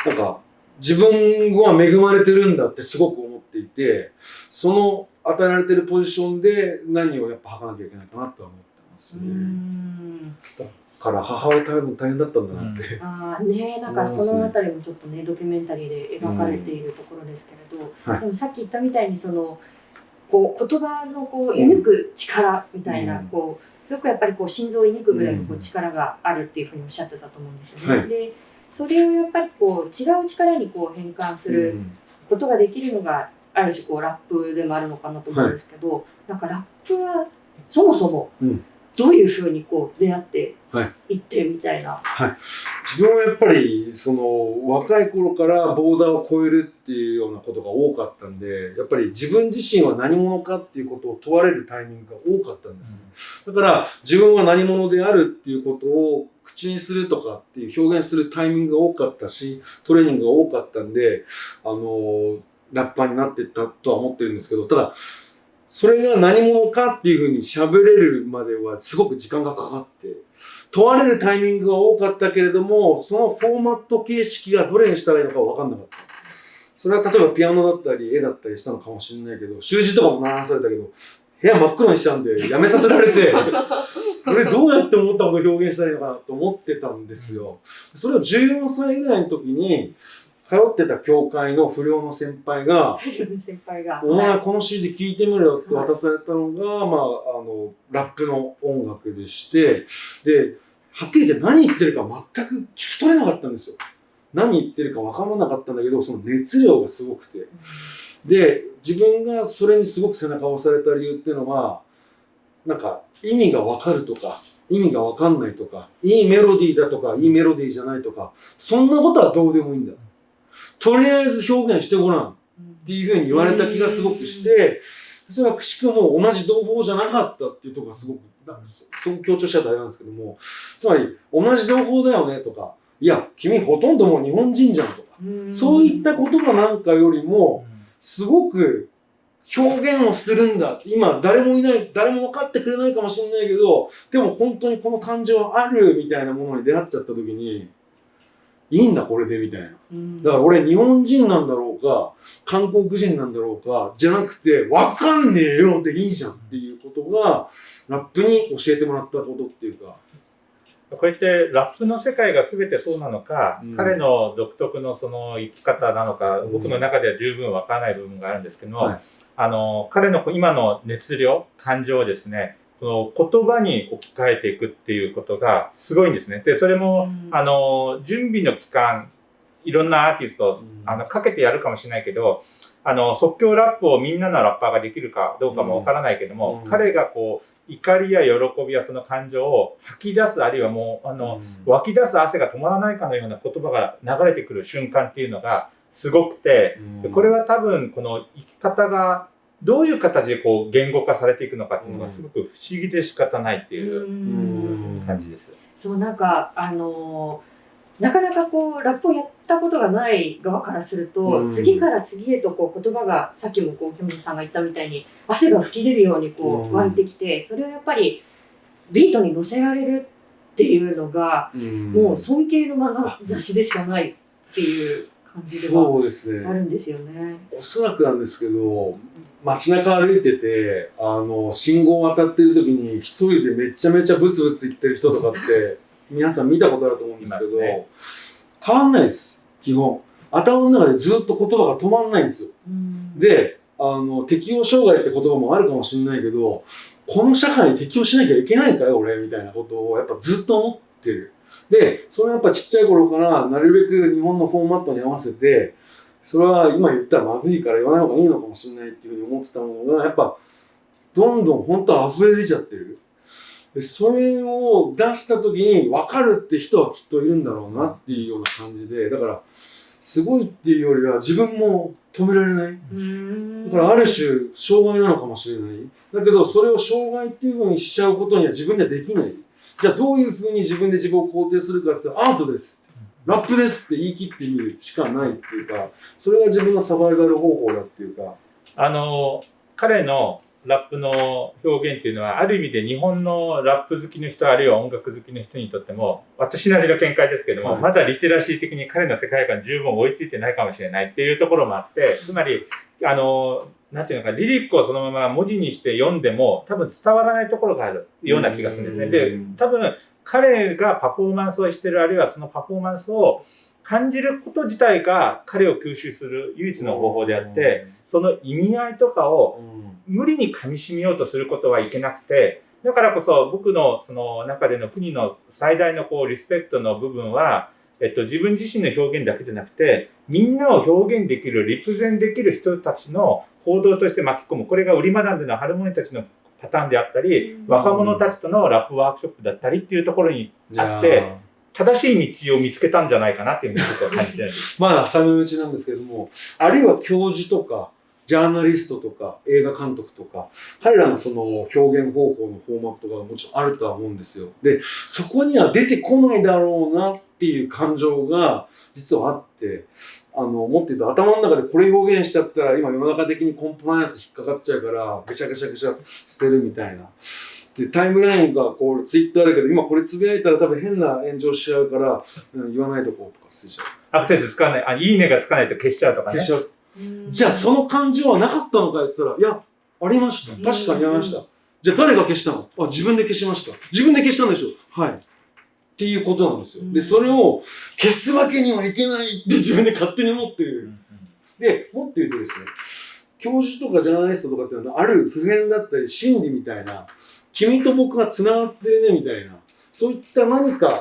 Speaker 2: なんか自分は恵まれてるんだってすごく思っていて、その与えられてるポジションで何をやっぱ吐かなきゃいけないかなとは思ってます
Speaker 3: う
Speaker 2: ね。
Speaker 3: ん
Speaker 2: から母親多分大変だったんだなって。
Speaker 3: あーねなんかそのあたりもちょっとねドキュメンタリーで描かれているところですけれど、
Speaker 2: はい。
Speaker 3: でもさっき言ったみたいにそのこう言葉のこう射抜く力みたいな、
Speaker 2: うん。
Speaker 3: こうすごくやっぱりこう心臓をくぐらいのこ
Speaker 2: う
Speaker 3: うん。力があるっていうふうにおっしゃってたと思うんですよね。
Speaker 2: はい。
Speaker 3: でそれをやっぱりこう違う力にこう変換することができるのがある種こうラップでもあるのかなと思うんですけど、なんかラップはそもそも
Speaker 2: うん
Speaker 3: どういうふうにこう出会って
Speaker 2: はい。
Speaker 3: いってみたいな。
Speaker 2: 自分はやっぱりその若い頃からボーダーを超えるっていうようなことが多かったんでやっぱり自分自身は何者かっていうことを問われるタイミングが多かったんです、だから自分は何者であるっていうことを口にするとかっていう表現するタイミングが多かったしトレーニングが多かったんであのラッパーになっていったとは思ってるんですけどただそれが何者かっていうふうに喋れるまではすごく時間がかかって問われるタイミングが多かったけれどもそのフォーマット形式がどれにしたらいいのか分かんなかった。それは例えばピアノだったり絵だったりしたのかもしれないけど習字とかも習わされたけど部屋真っ黒にしちゃうんでやめさせられて 俺どうやって思ったことを表現したらいいのかなと思ってたんですよ。それを14歳ぐらいの時に通ってた教会の不良の先輩が
Speaker 3: 先輩が。
Speaker 2: お前この CD 聴いてみろよって渡されたのが、まあ、あの、ラップの音楽でして、で、はっきり言って何言ってるか全く聞き取れなかったんですよ。何言ってるか分からなかったんだけど、その熱量がすごくて。で、自分がそれにすごく背中を押された理由っていうのは、なんか意味が分かるとか、意味が分かんないとか、いいメロディーだとか、いいメロディーじゃないとか、そんなことはどうでもいいんだ。とりあえず表現してごらん。っていうふうに言われた気がすごくして、それはくしくも同じ同胞じゃなかったっていうところがすごく、なんかそう強調しちゃったらあれなんですけども、つまり同じ同胞だよねとか、いや、君ほとんどもう日本人じゃんとか、そういったことがなんかよりも、すごく表現をするんだ。今、誰もいない、誰も分かってくれないかもしれないけど、でも本当にこの感情はあるみたいなものに出会っちゃった時に、いいんだ、これで、みたいな。
Speaker 3: うん
Speaker 2: だから俺日本人なんだろうか、韓国人なんだろうか、じゃなくて、わかんねえよでいいじゃんっていうことが、ラップに教えてもらったことっていうか。
Speaker 4: こうやってラップの世界が全てそうなのか、
Speaker 2: うん
Speaker 4: 彼の独特のその生き方なのか、
Speaker 2: うん
Speaker 4: 僕の中では十分わからない部分があるんですけども、
Speaker 2: はい
Speaker 4: あの彼の今の熱量感情をですねこの言葉に置き換えていくっていうことがすごいんですね。でそれも、
Speaker 3: うん。
Speaker 4: あの準備の期間いろんなアーティストあのかけてやるかもしれないけどあの即興ラップをみんなのラッパーができるかどうかもわからないけども、
Speaker 2: うん。
Speaker 4: 彼がこう怒りや喜びやその感情を吐き出すあるいはもうあの、湧き出す汗が止まらないかのような言葉が流れてくる瞬間っていうのがすごくて、でこれは多分この生き方がどういう形でこう言語化されていくのかっていうのがすごく不思議で仕方ないっていう
Speaker 3: うん。
Speaker 4: 感じです。
Speaker 3: そうなんかあのーなかなかこうラップをやったことがない側からすると、
Speaker 2: うん。
Speaker 3: 次から次へとこう言葉がさっきもこうキムさんが言ったみたいに汗が吹き出るようにこ
Speaker 2: うん。
Speaker 3: う湧いてきて、それをやっぱりビートに乗せられるっていうのが、もう尊敬のまざ雑誌でしかないっていう感じでは
Speaker 2: そうですね。
Speaker 3: あるんですよね。
Speaker 2: おそらくなんですけど、街中歩いてて、あの、信号を渡ってる時に一人でめちゃめちゃブツブツ言ってる人とかって、皆さん見たことあると思うんですけど、
Speaker 4: ね
Speaker 2: 変わんないです、基本。頭の中でずっと言葉が止まんないんですよ。
Speaker 3: うん、
Speaker 2: で、あの、適応障害って言葉もあるかもしれないけど、この社会に適応しなきゃいけないかよ、俺、みたいなことをやっぱずっと思ってる。で、それはやっぱちっちゃい頃からなるべく日本のフォーマットに合わせて、それは今言ったらまずいから言わない方がいいのかもしれないっていうふうに思ってたものが、やっぱどんどん本当溢れ出ちゃってる。でそれを出した時に分かるって人はきっといるんだろうなっていうような感じで、だから、すごいっていうよりは自分も止められない。
Speaker 3: うん
Speaker 2: だからある種、障害なのかもしれない。だけど、それを障害っていうふうにしちゃうことには自分ではできない。じゃあ、どういうふうに自分で自分を肯定するかって言ったら、アートです。ラップですって言い切ってみるしかないっていうか、それが自分のサバイバル方法だっていうか。
Speaker 4: あの、彼のラップの表現っていうのは、ある意味で日本のラップ好きの人、あるいは音楽好きの人にとっても、私なりの見解ですけども、
Speaker 2: はい
Speaker 4: まだリテラシー的に彼の世界観十分追いついてないかもしれないっていうところもあって、つまり、あの、なんていうのか、リリックをそのまま文字にして読んでも、多分伝わらないところがあるような気がするんですね。で
Speaker 2: うん、
Speaker 4: 多分、彼がパフォーマンスをしてる、あるいはそのパフォーマンスを感じること自体が彼を吸収する唯一の方法であって、その意味合いとかを
Speaker 2: うん、
Speaker 4: 無理に噛み締めようとすることはいけなくて、だからこそ僕のその中での国の最大のこうリスペクトの部分は、えっと、自分自身の表現だけじゃなくて、みんなを表現できる、立前できる人たちの行動として巻き込む。これが売り学んでのハルモニたちのパターンであったり、
Speaker 3: うん
Speaker 4: 若者たちとのラップワークショップだったりっていうところにあって、正しい道を見つけたんじゃないかなっていうふうに僕は感じて。
Speaker 2: まだ浅め打ちなんですけれども、あるいは教授とか、ジャーナリストとか、映画監督とか、彼らのその表現方法のフォーマットがもちろんあるとは思うんですよ。で、そこには出てこないだろうなっていう感情が実はあって、あの、もっと言うと頭の中でこれ表現しちゃったら今世の中的にコンプライアンス引っかかっちゃうから、ぐちゃぐちゃぐちゃ捨てるみたいな。で、タイムラインがこう、ツイッターだけど、今これつぶやいたら多分変な炎上しちゃうから、うん言わないとこうとか捨てちゃう。
Speaker 4: アクセスつかない、あ、いいねがつかないと消しちゃうとかね
Speaker 2: 消し。ちゃう。
Speaker 3: うん
Speaker 2: じゃあその感情はなかったのかって言ったら、いや、ありました。確かにありました。じゃあ誰が消したの？あ、自分で消しました。自分で消したんでしょ？はい。っていうことなんですよ。で、それを消すわけにはいけないって自分で勝手に思ってる。で、もっと言うとですね、教授とかジャーナリストとかっていうのは、ある普遍だったり心理みたいな、君と僕が繋がってるねみたいな、そういった何か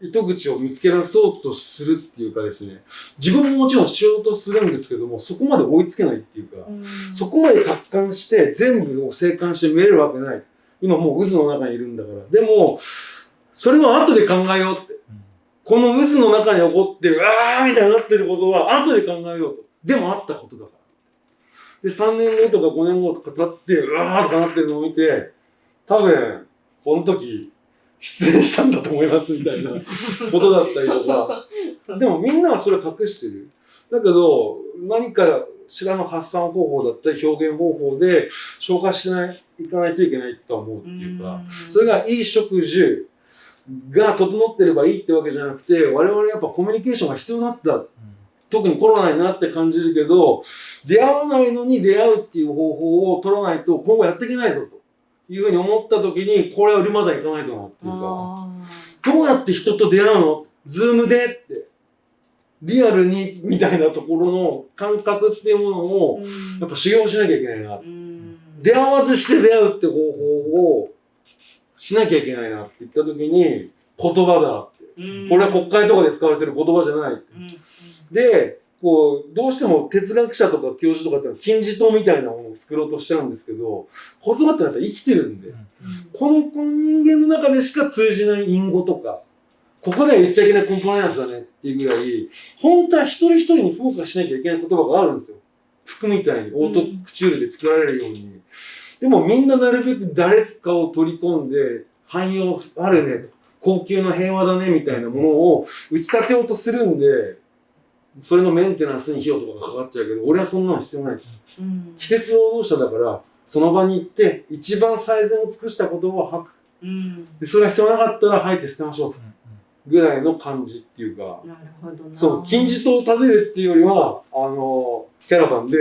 Speaker 2: 糸口を見つけ出そうとするっていうかですね、自分ももちろんしようとするんですけども、そこまで追いつけないっていうか、
Speaker 3: うん
Speaker 2: そこまで達観して全部を静観して見れるわけない。今もう渦の中にいるんだから。でも、それは後で考えようって。この渦の中に起こってる、あーみたいになってることは後で考えようと。でもあったことだから。で、3年後とか5年後とか経って、うわーとかなってるのを見て、多分、この時、失恋したんだと思いますみたいなことだったりとか。でもみんなはそれ隠してる。だけど、何かしらの発散方法だったり表現方法で消化しない、いかないといけないと思うっていうか、それがいい食事が整ってればいいってわけじゃなくて、我々やっぱコミュニケーションが必要だった。特にコロナになって感じるけど、出会わないのに出会うっていう方法を取らないと今後やっていけないぞというふうに思った時に、これは売りまだいかないとなっていうか、
Speaker 3: あ
Speaker 2: どうやって人と出会うの？ズームでって。リアルにみたいなところの感覚っていうもの
Speaker 3: ー
Speaker 2: を
Speaker 3: うん
Speaker 2: やっぱ修行しなきゃいけないな。
Speaker 3: うん
Speaker 2: 出会わずして出会うって方法をしなきゃいけないなって言った時に言葉だって。
Speaker 3: うん
Speaker 2: これは国会とかで使われてる言葉じゃない。
Speaker 3: うん
Speaker 2: で、こう、どうしても哲学者とか教授とかってのは金字塔みたいなものを作ろうとしちゃうんですけど、言葉ってやっぱ生きてるんで、このこの人間の中でしか通じない隠語とか、ここでは言っちゃいけないコンプライアンスだねっていうぐらい、本当は一人一人にフォーカスしなきゃいけない言葉があるんですよ。服みたいにオートクチュールで作られるように。でもみんななるべく誰かを取り込んで、汎用あるねと、高級な平和だねみたいなものを打ち立てようとするんで、それのメンテナンスに費用とかがかかっちゃうけど、俺はそんなの必要ない。
Speaker 3: うん
Speaker 2: 季節労働者だから、その場に行って、一番最善を尽くした言葉を吐く。
Speaker 3: うん
Speaker 2: で、それが必要なかったら吐いて捨てましょうと。ぐらいの感じっていうか、
Speaker 3: なるほどな
Speaker 2: そう、金字塔を建てるっていうよりは、あの、キャラバンで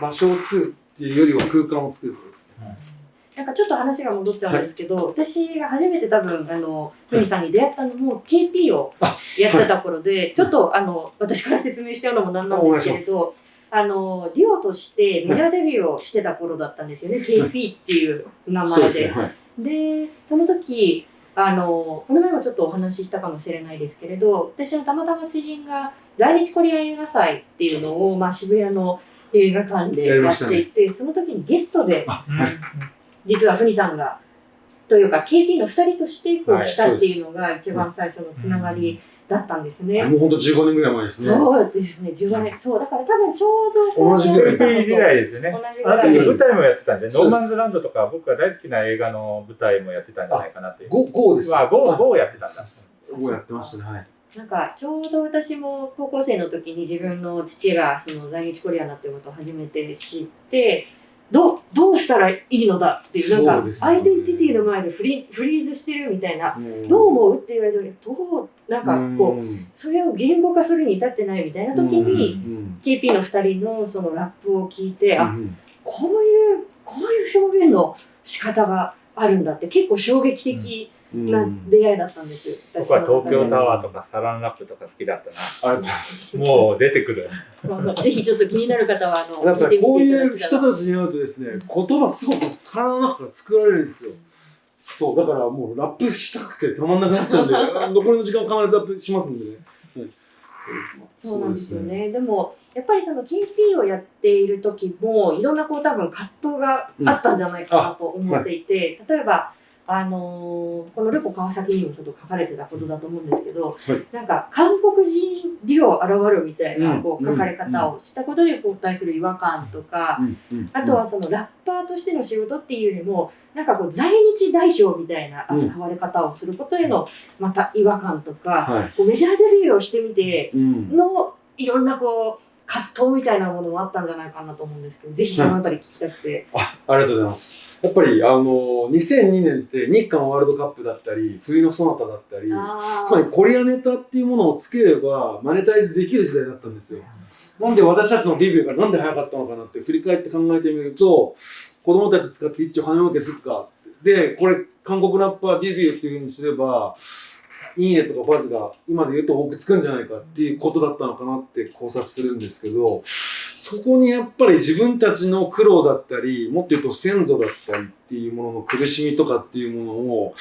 Speaker 2: 場所を作るっていうよりは空間を作ることですね。
Speaker 3: なんかちょっと話が戻っちゃうんですけど、私が初めて多分、あの、ふみさんに出会ったのも KP をやってた頃で、ちょっとあの、私から説明しちゃうのもなんなんですけれど、あの、デュオとしてメジャーデビューをしてた頃だったんですよね。KP っていう名前で。
Speaker 2: はい。
Speaker 3: で、その時、あの、この前もちょっとお話ししたかもしれないですけれど、私のたまたま知人が在日コリアン映画祭っていうのを、まあ、渋谷の映画館でやっていて、その時にゲストで。実はふみさんが、というか KP の2人としてこう
Speaker 4: はい
Speaker 3: 来たっていうのが一番最初のつながりだったんですね。
Speaker 2: もう本当15年ぐらい前ですね。
Speaker 3: そうですね、10年。そう、だから多分ちょうど
Speaker 2: 同じぐらい
Speaker 4: KP 時代ですよね。
Speaker 3: 同じぐ
Speaker 4: あなた
Speaker 3: らい。
Speaker 4: 舞台もやってたんじゃない？
Speaker 2: そうです
Speaker 4: ノーマンズランドとか僕が大好きな映画の舞台もやってたんじゃないかなっていう。
Speaker 2: 5、5です。
Speaker 4: わ、ゴー、ゴーやってたんだ。
Speaker 2: 5やってましたね。はい。
Speaker 3: なんかちょうど私も高校生の時に自分の父がその在日コリアンだっていうことを初めて知ってどうどうしたらいいのだっていうなんかアイデンティティの前でフリフリーズしてるみたいな、
Speaker 2: ん。
Speaker 3: どう思うって言われた時どうなんかこう
Speaker 2: う
Speaker 3: それを言語化するに至ってないみたいな時に、
Speaker 2: ん
Speaker 3: KP の2人のそのラップを聞いて、あ
Speaker 2: うん。
Speaker 3: こういうこういう表現の仕方があるんだって結構衝撃的
Speaker 2: うん
Speaker 3: な出会いだったんですよ。
Speaker 4: 僕は東京タワー
Speaker 3: と
Speaker 4: とかサランラップとか好きだった
Speaker 2: ありがとうございます。
Speaker 4: な。もう出てくる。
Speaker 3: ぜひちょっと気になる方はあの
Speaker 2: やっぱりこういう人たちに会うとですね、言葉すごく体の中から作られるんですよ。そう、だからもうラップしたくてたまんなくなっちゃうんで、あ 残りの時間必ずラップしますんでね。はい
Speaker 3: そうなんですよ。ね。でもやっぱりその KP をやっている時もいろんなこう多分葛藤があったんじゃないかなと思っていて、例えばあのーこのルポ川崎にもちょっと書かれてたことだと思うんですけど、
Speaker 2: はい。
Speaker 3: なんか韓国人デュオ現るみたいな
Speaker 2: うん。
Speaker 3: こう書かれ方をしたことに対する違和感とか、あとはそのラッパーとしての仕事っていうよりもなんかこう在日代表みたいな扱われ方をすることへのまた違和感とか、
Speaker 2: はい。
Speaker 3: こうメジャーデビューをしてみて
Speaker 2: うん。
Speaker 3: のいろんなこう葛藤みたいなものもあったんじゃないかなと思うんですけどぜひそのあたり聞きたくて。
Speaker 2: あありがとうございます。やっぱりあの2002年って日韓ワールドカップだったり冬のソナタだったり
Speaker 3: あ
Speaker 2: つまりコリアネタっていうものをつければマネタイズできる時代だったんですよ。なんで私たちのデビューがなんで早かったのかなって振り返って考えてみると子供たち使って一丁金儲けすっかでこれ韓国ラッパーデビューっていうふうにすればいいねとかバズが今で言うと多くつくんじゃないかっていうことだったのかなって考察するんですけどそこにやっぱり自分たちの苦労だったりもっと言うと先祖だったりっていうものの苦しみとかっていうものを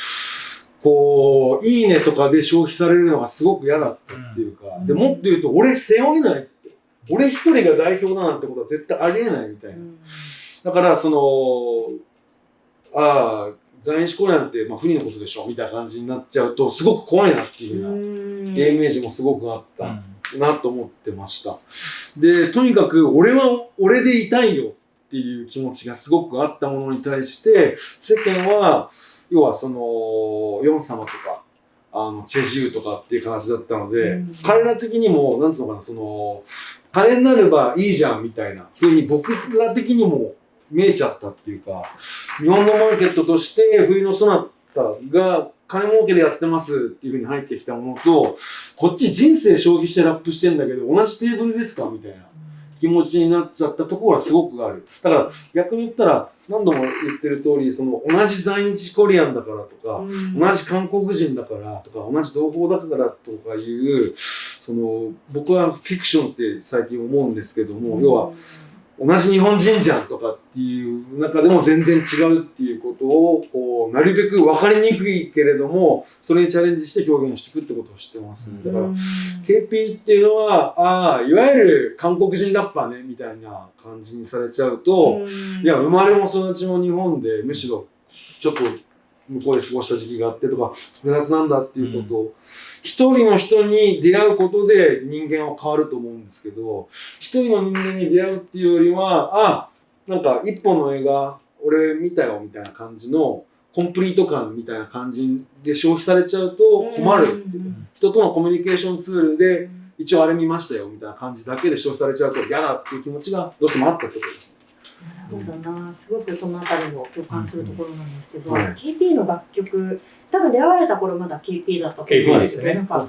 Speaker 2: こういいねとかで消費されるのがすごく嫌だったっていうか、
Speaker 3: うん。
Speaker 2: でもっと言うと俺背負えないって。俺一人が代表だなんてことは絶対ありえないみたいな。だから、その、ああ、在日コリアンって、まあ、不利のことでしょみたいな感じになっちゃうと、すごく怖いなっていうような、イメージもすごくあったなと思ってました。で、とにかく、俺は俺でいたいよっていう気持ちがすごくあったものに対して、世間は、要はその、ヨン様とか、あの、チェジューとかっていう形だったので、
Speaker 3: うん。
Speaker 2: 彼ら的にも、なんつうのかな、その、金になればいいじゃんみたいなふうに僕ら的にも見えちゃったっていうか、日本のマーケットとして冬のソナタが金儲けでやってますっていうふうに入ってきたものと、こっち人生消費してラップしてんだけど、同じテーブルですかみたいな気持ちになっちゃったところはすごくある。だから逆に言ったら、何度も言ってる通り、その同じ在日コリアンだからとか、同じ韓国人だからとか同じ同胞だからとかいうその僕はフィクションって最近思うんですけども、要は同じ日本人じゃんとかっていう中でも全然違うっていうことをこうなるべく分かりにくいけれどもそれにチャレンジして表現していくってことをしてます。だから KP っていうのはああいわゆる韓国人ラッパーねみたいな感じにされちゃうと、いや、生まれも育ちも日本で、むしろ、ちょっと向こうで過ごした時期があってとか、複雑なんだっていうことを、一人の人に出会うことで人間は変わると思うんですけど、一人の人間に出会うっていうよりは、あ、なんか一本の映画、俺見たよみたいな感じの、コンプリート感みたいな感じで消費されちゃうと困るっていう。人とのコミュニケーションツールで、一応あれ見ましたよみたいな感じだけで消費されちゃうと嫌だっていう気持ちがどうしてもあったってことです。
Speaker 3: なるほどな、すごくそのあたりも共感するところなんですけど、
Speaker 2: はい。
Speaker 3: KP の楽曲、多分出会われた頃まだ KP だったと思うんですけど、
Speaker 4: KP ですね。
Speaker 3: なんか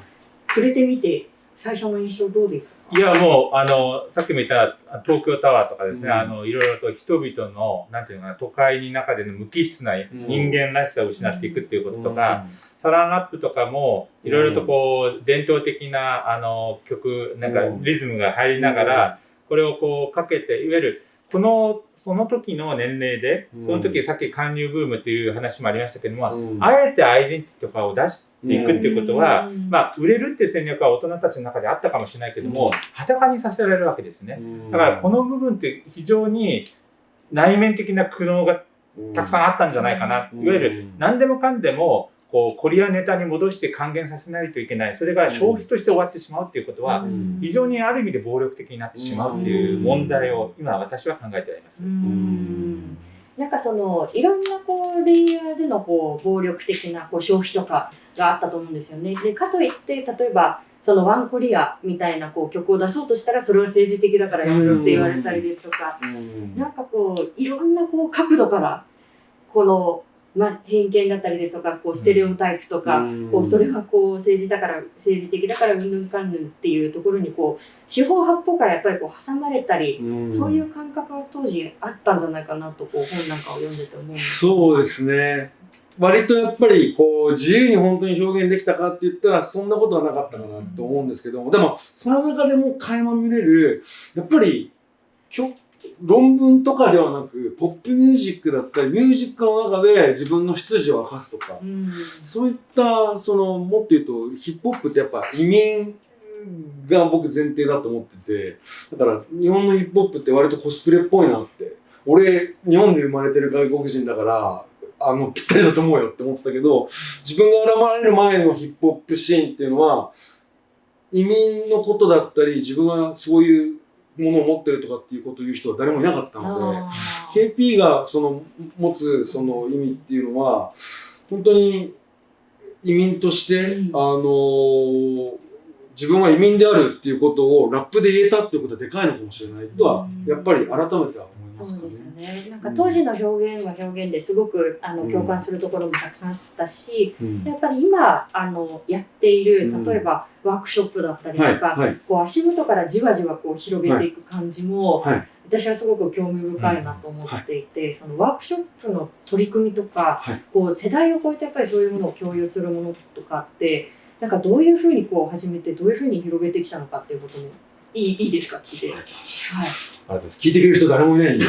Speaker 3: 触れてみて、最初の印象どうですか？
Speaker 4: いや、もう、あの、さっきも言った東京タワーとかですね、
Speaker 2: うん。
Speaker 4: あの、いろいろと人々の、なんていうのかな、都会の中での無機質な人間らしさを失っていくっていうこととか、サランアップとかも、いろいろとこう、伝統的な、あの、曲、なんか
Speaker 2: うん。
Speaker 4: リズムが入りながら、これをこうかけて、いわゆる、この、その時の年齢で、
Speaker 2: うん。
Speaker 4: その時さっき韓流ブームっていう話もありましたけども、
Speaker 2: うん。
Speaker 4: あえてアイデンティティとかを出していくっていうことは、
Speaker 3: うん。
Speaker 4: まあ、売れるっていう戦略は大人たちの中であったかもしれないけども、
Speaker 2: うん。
Speaker 4: 裸にさせられるわけですね。だからこの部分って非常に内面的な苦悩がたくさんあったんじゃないかな。
Speaker 2: うん。
Speaker 4: いわゆる何でもかんでもこうコリアネタに戻して還元させないといけない。それが消費として終わってしまうっていうことは、
Speaker 3: うん。
Speaker 4: 非常にある意味で暴力的になってしまうっていう問題を今私は考えております。
Speaker 3: うん。なんかそのいろんなこうレイヤーでのこう暴力的なこう消費とかがあったと思うんですよね。でかといって例えばそのワンコリアみたいなこう曲を出そうとしたらそれは政治的だからやめろって言われたりですとか、
Speaker 2: うん。
Speaker 3: なんかこういろんなこう角度からこの、まあ、偏見だったりですとかこうステレオタイプとか、
Speaker 2: うん
Speaker 3: こうそれはこう政治だから政治的だからうんぬんかんぬんっていうところにこう四方八方からやっぱりこう挟まれたり、
Speaker 2: うん
Speaker 3: そういう感覚が当時あったんじゃないかなとこう本なんかを読んでて思うんです。
Speaker 2: そうですね。割とやっぱりこう自由に本当に表現できたかって言ったらそんなことはなかったかなと思うんですけども、でもその中でも垣間見れるやっぱりきょ論文とかではなくポップミュージックだったりミュージックの中で自分の出自を明かすとか
Speaker 3: うん。
Speaker 2: そういったそのもっと言うとヒップホップってやっぱ移民が僕前提だと思っててだから日本のヒップホップって割とコスプレっぽいなって。俺日本で生まれてる外国人だからあのぴったりだと思うよって思ってたけど自分が現れる前のヒップホップシーンっていうのは移民のことだったり自分はそういうものを持ってるとかっていうことを言う人は誰もいなかったので。KP がその持つその意味っていうのは本当に移民として、
Speaker 3: うん
Speaker 2: あのー自分は移民であるっていうことをラップで言えたっていうことはでかいのかもしれないとは、
Speaker 3: うん。
Speaker 2: やっぱり改めては思います
Speaker 3: そう。ですよね。なんか当時の表現は表現ですごくあの
Speaker 2: うん
Speaker 3: 共感するところもたくさんあったし、
Speaker 2: うん。
Speaker 3: やっぱり今あのやっている
Speaker 2: うん。
Speaker 3: 例えばワークショップだったりとか、
Speaker 2: はいはい。
Speaker 3: こう足元からじわじわこう広げていく感じも、
Speaker 2: はい
Speaker 3: 私はすごく興味深いなと思っていて、そのワークショップの取り組みとか、
Speaker 2: はい。
Speaker 3: こう世代を超えてやっぱりそういうものを共有するものとかってなんかどういうふうにこう始めてどういうふうに広げてきたのかっていうこともいいいいですか？聞いて。はい。
Speaker 2: ありがとうございます聞いてくれる人誰もいないんで。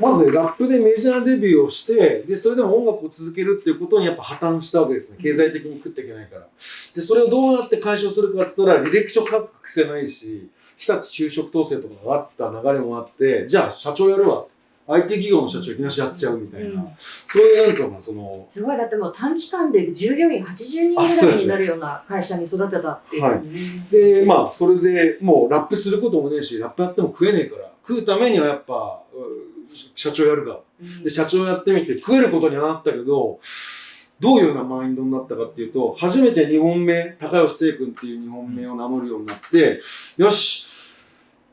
Speaker 2: まずラップでメジャーデビューをして、で、それでも音楽を続けるっていうことにやっぱ破綻したわけですね。経済的に食っていけないから。で、それをどうやって解消するかって言ったら、履歴書書く癖ないし、日立就職統制とかがあった流れもあって、じゃあ社長やるわ。IT 企業の社長いきなしやっちゃうみたいな。
Speaker 3: うん。
Speaker 2: そういうなんつうその、
Speaker 3: すごいだってもう短期間で従業員80人ぐらいになるような会社に育てたっていう、
Speaker 2: はい。で、まあ、それでもうラップすることもねえし、ラップやっても食えねえから、食うためにはやっぱ、う社長やるか。
Speaker 3: うん。
Speaker 2: で、社長やってみて食えることにはなったけど、どういうようなマインドになったかっていうと、初めて2本目、高吉聖君っていう2本目を名乗るようになって、よし、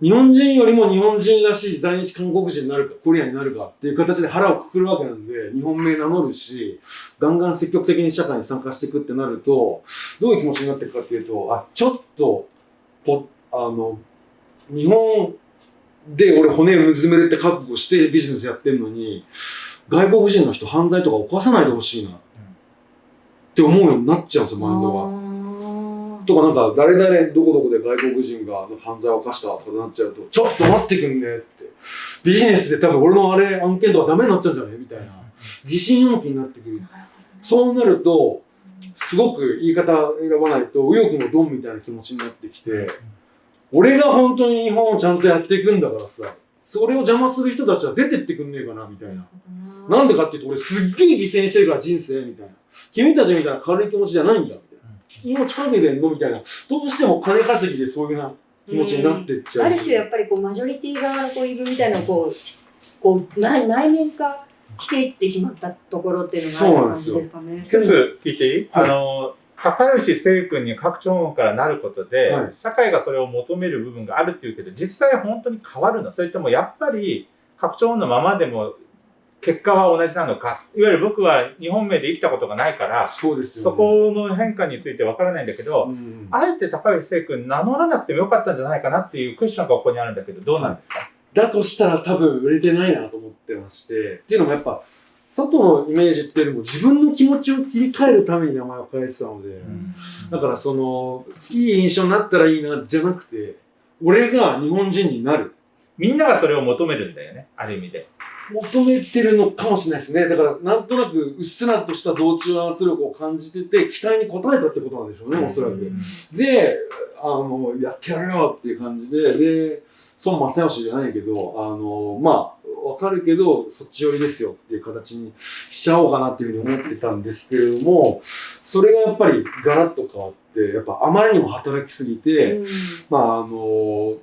Speaker 2: 日本人よりも日本人らしい在日韓国人になるか、コリアになるかっていう形で腹をくくるわけなんで、2本目名乗るし、ガンガン積極的に社会に参加していくってなると、どういう気持ちになっていくかっていうと、あ、ちょっと、ぽあの、日本で俺骨をうずめるって覚悟してビジネスやってるのに、外国人の人犯罪とか犯さないでほしいなって思うようになっちゃうんですよ、マインドが。とかなんか誰々どこどこで外国人が犯罪を犯したとかなっちゃうと、ちょっと待ってくんねって。ビジネスで多分俺のあれ案件とかダメになっちゃうんじゃないみたいな。疑心暗鬼になってくる。そうなると、すごく言い方選ばないと、右翼のドンみたいな気持ちになってきて、俺が本当に日本をちゃんとやっていくんだからさ、それを邪魔する人たちは出てってくんねえかな、みたいな。なんでかっていうと、俺すっげえ犠牲にしてるから人生、みたいな。君たちみたいな軽い気持ちじゃないんだ、みたいな。命かけてんのみたいな。どうしても金稼ぎでそういうな気持ちになってっちゃう。
Speaker 3: ある種やっぱりこうマジョリティ側のこう言い分みたいなのをこうこう内内面化していってしまったところっていうのがある感じですかね。
Speaker 4: 一つ聞いていい、
Speaker 2: はい
Speaker 4: あの、高吉聖君に拡張音からなることで、
Speaker 2: はい
Speaker 4: 社会がそれを求める部分があるっていうけど、実際本当に変わるのそれともやっぱり拡張音のままでも結果は同じなのか。いわゆる僕は日本名で生きたことがないから、
Speaker 2: そうですよ、ね、
Speaker 4: そこの変化についてわからないんだけど、
Speaker 2: うん
Speaker 4: あえて高橋聖君名乗らなくてもよかったんじゃないかなっていうクエスチョンがここにあるんだけど、どうなんですか、
Speaker 2: だとしたら多分売れてないなと思ってまして、っていうのもやっぱ、外のイメージっていうよりも自分の気持ちを切り替えるために名前を変えてたので、だからその、いい印象になったらいいな、じゃなくて、俺が日本人になる。
Speaker 4: みんながそれを求めるんだよね、ある意味で。
Speaker 2: 求めてるのかもしれないですね。だから、なんとなく、うっすらとした同調圧力を感じてて、期待に応えたってことなんでしょうね、おそらく。で、あの、やってやるよっていう感じで、で、孫正義じゃないけど、あの、まあ、わかるけど、そっち寄りですよっていう形にしちゃおうかなっていうふうに思ってたんですけれども、それがやっぱりガラッと変わって、やっぱあまりにも働きすぎて、
Speaker 3: うん
Speaker 2: まあ、あの、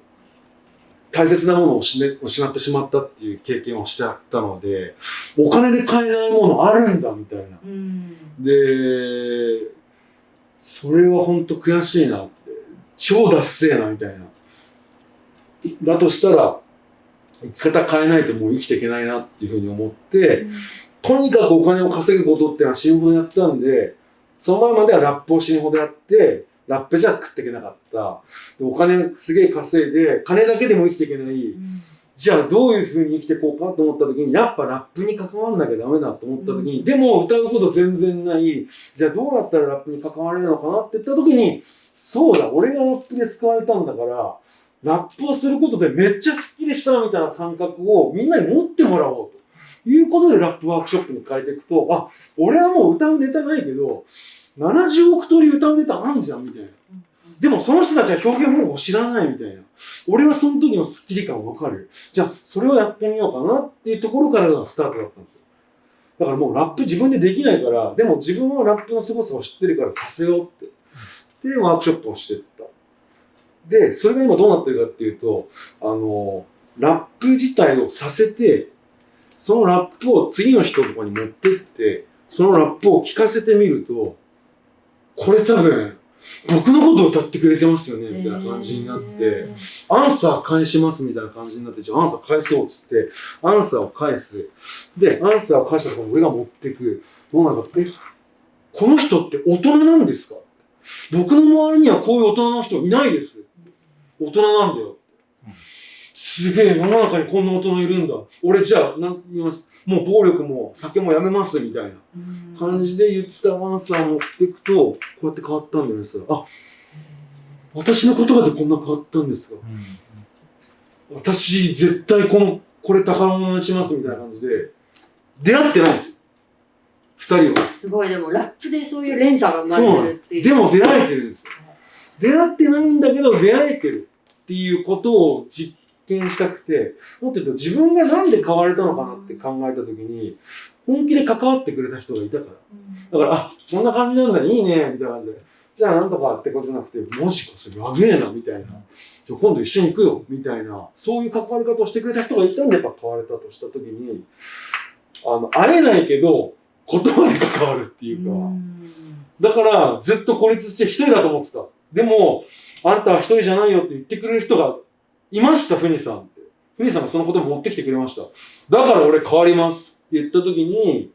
Speaker 2: 大切なものを失ってしまったっていう経験をしてあったので、お金で買えないものあるんだみたいな。
Speaker 3: うん
Speaker 2: で、それは本当悔しいなって。超ダッセーなみたいな。だとしたら、生き方変えないともう生きていけないなっていうふうに思って、とにかくお金を稼ぐことっていうのは死ぬほどやってたんで、その前まではラップを死ぬほどやって、ラップじゃ食っていけなかった。でお金すげえ稼いで、金だけでも生きていけない。じゃあどういうふうに生きていこうかと思った時に、やっぱラップに関わんなきゃダメだと思った時に、でも歌うこと全然ない。じゃあどうやったらラップに関われるのかなって言った時に、そうだ、俺がラップで救われたんだから、ラップをすることでめっちゃスッキリしたみたいな感覚をみんなに持ってもらおうということでラップワークショップに変えていくと、あ、俺はもう歌うネタないけど、70億通り歌うネタあんじゃんみたいな。でもその人たちは表現方法を知らないみたいな。俺はその時のスッキリ感わかる。じゃあ、それをやってみようかなっていうところからがスタートだったんですよ。だからもうラップ自分でできないから、でも自分はラップの凄さを知ってるからさせようって。で、ワークショップをしていった。で、それが今どうなってるかっていうと、あの、ラップ自体をさせて、そのラップを次の人とかに持ってって、そのラップを聞かせてみると、これ多分、僕のことを歌ってくれてますよね、みたいな感じになって、アンサー返しますみたいな感じになって、じゃあアンサー返そうっつって、アンサーを返す。で、アンサーを返したところ俺が持ってく。どうなるかって、え、この人って大人なんですか？僕の周りにはこういう大人の人いないです。大人なんだよ。すげえ、世の中にこんな大人いるんだ。俺じゃあ、なんて言います。もう暴力も酒もやめます、みたいな。感じで言ったアンサーを持っていくと、こうやって変わったんだよね、そあ、私の言葉でこんな変わったんですか。私、絶対この、これ宝物にします、みたいな感じで、出会ってないんですよ。二人は。
Speaker 3: すごい、でもラップでそういう連鎖が生まれてるっていう。
Speaker 2: でも出会えてるんですよ。出会ってないんだけど、出会えてるっていうことを実験したくて、もっと言うと自分がなんで変われたのかなって考えたときに、本気で関わってくれた人がいたから。だから、あ、そんな感じなんだ、いいね、みたいな感じで。じゃあなんとかってことじゃなくて、マジか、それやべえな、みたいな。じゃあ今度一緒に行くよ、みたいな。そういう関わり方をしてくれた人がいたんで、やっぱ変われたとしたときに、あの、会えないけど、言葉で関わるっていうか、だから、ずっと孤立して一人だと思ってた。でも、あんたは一人じゃないよって言ってくれる人がいました、ふにさんって。ふにさんがそのことを持ってきてくれました。だから俺変わりますって言った時に、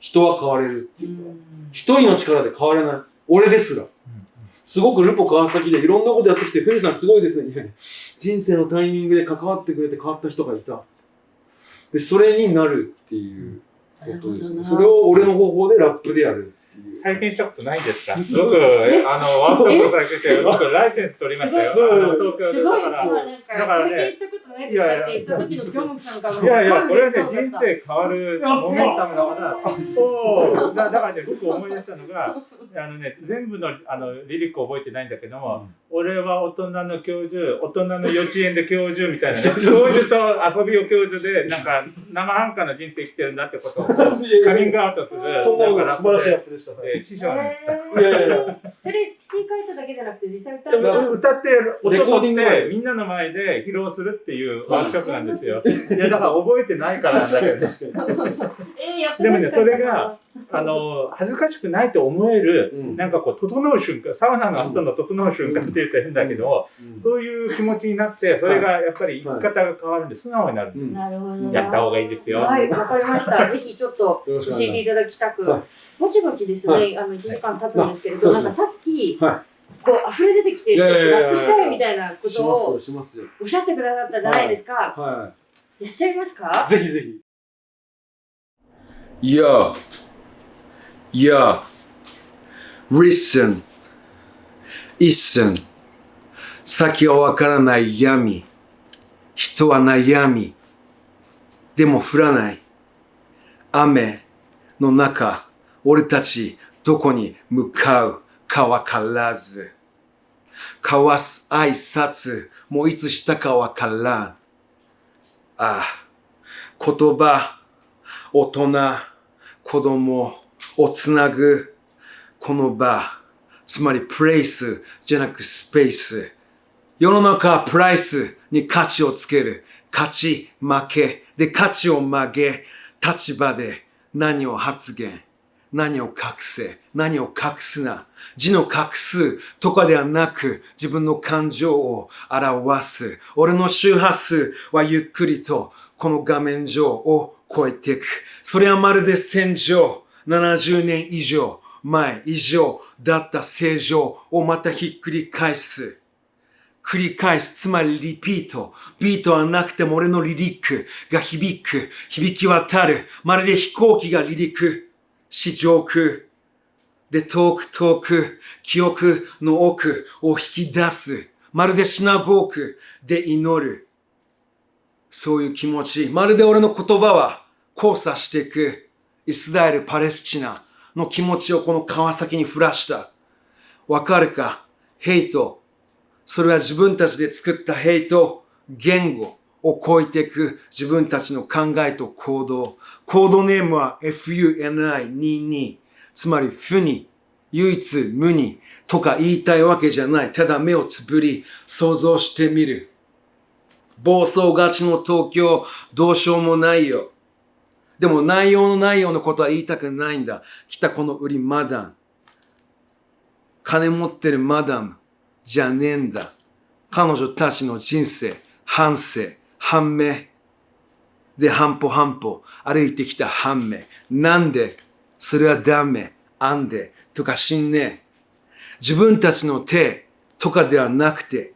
Speaker 2: 人は変われるっていうか、一人の力で変われない。俺ですら。すごくルポ川崎でいろんなことやってきて、ふにさんすごいですね。人生のタイミングで関わってくれて変わった人がいた。で、それになるっていうことですね。それを俺の方法でラップでやる。
Speaker 4: 体験したことないんですか？
Speaker 2: そう
Speaker 4: 僕、あの、ワークショップされてて、僕、ライセンス取りましたよ。
Speaker 2: すごい。
Speaker 4: あの東京で。
Speaker 3: すごい、今
Speaker 4: だから、ね
Speaker 3: 体験したことないです。かって言った時の京本さんから
Speaker 4: いやいや、これはね、人生変わるモメンタムだから、そう、だだからね、僕思い出したのが、あのね、全部のあのリリック覚えてないんだけども、俺は大人の教授、大人の幼稚園で教授みたいなね、教授と遊びを教授で、なんか生半可な人生生きてるんだってことをカミングアウトする、
Speaker 2: そんな素晴らしいアップでしたね。
Speaker 4: で師匠に言った。
Speaker 2: いやいやいや。
Speaker 3: それ、詩書いただけじゃなくて、実際歌っ
Speaker 4: 歌って、音
Speaker 2: レコー
Speaker 4: 取っ
Speaker 2: ディング
Speaker 4: て、みんなの前で披露するっていうワークショップなんですよ。いや、だから覚えてないからなんだけど、
Speaker 2: 確かに。
Speaker 3: えー、やって
Speaker 4: でもねそれが、あの、恥ずかしくないと思える、
Speaker 2: うん
Speaker 4: なんかこう、整う瞬間、サウナの後の整う瞬間って言うと変だけど、
Speaker 2: うん
Speaker 4: そういう気持ちになって、それがやっぱり生き方が変わるんで、素直になるんです。
Speaker 3: なるほどな。
Speaker 4: やった方がいいですよ。
Speaker 3: はい、わかりました。ぜひちょっと教えてい
Speaker 2: た
Speaker 3: だきたく
Speaker 2: はい。
Speaker 3: ぼちぼちです
Speaker 2: は
Speaker 3: ね、あの、1時間経つんですけれど、なんかさっき、
Speaker 2: は
Speaker 3: こう、溢れ出てきて、
Speaker 2: いやいやいや
Speaker 3: ラップしたいみたいなことを。おっしゃってくださったじゃないですか。
Speaker 2: は
Speaker 3: やっちゃいますか？
Speaker 2: い。ぜひぜひ。Yo, yo, listen, listen. 先はわからない闇。人は悩み。でも降らない。雨の中、俺たちどこに向かう？かわからず。交わす挨拶もいつしたかわからん。ああ、言葉、大人、子供をつなぐこの場、つまりプレイスじゃなくスペース。世の中はプライスに価値をつける。勝ち、負け。で、価値を曲げ、立場で何を発言。何を隠せ、何を隠すな。字の隠すとかではなく、自分の感情を表す。俺の周波数はゆっくりとこの画面上を超えていく。それはまるで戦場。70年以上前以上だった正常をまたひっくり返す。繰り返す、つまりリピート。ビートはなくても俺のリリックが響く、響き渡る。まるで飛行機が離陸し上空。で、遠く遠く、記憶の奥を引き出す。まるでシナゴークで祈る。そういう気持ち。まるで俺の言葉は交差していく。イスラエル、パレスチナの気持ちをこの川崎に降らした。わかるか？ヘイト。それは自分たちで作ったヘイト、言語を超えていく自分たちの考えと行動。コードネームは FUNI22。つまり、負に、唯一無にとか言いたいわけじゃない。ただ目をつぶり、想像してみる。暴走がちの東京、どうしようもないよ。でも内容のないようなことは言いたくないんだ。来たこの売りマダム。金持ってるマダムじゃねえんだ。彼女たちの人生、反省、判明。で、半歩半歩歩いてきた判明。なんで、それはダメ、あんで、とかしんねえ。自分たちの手とかではなくて、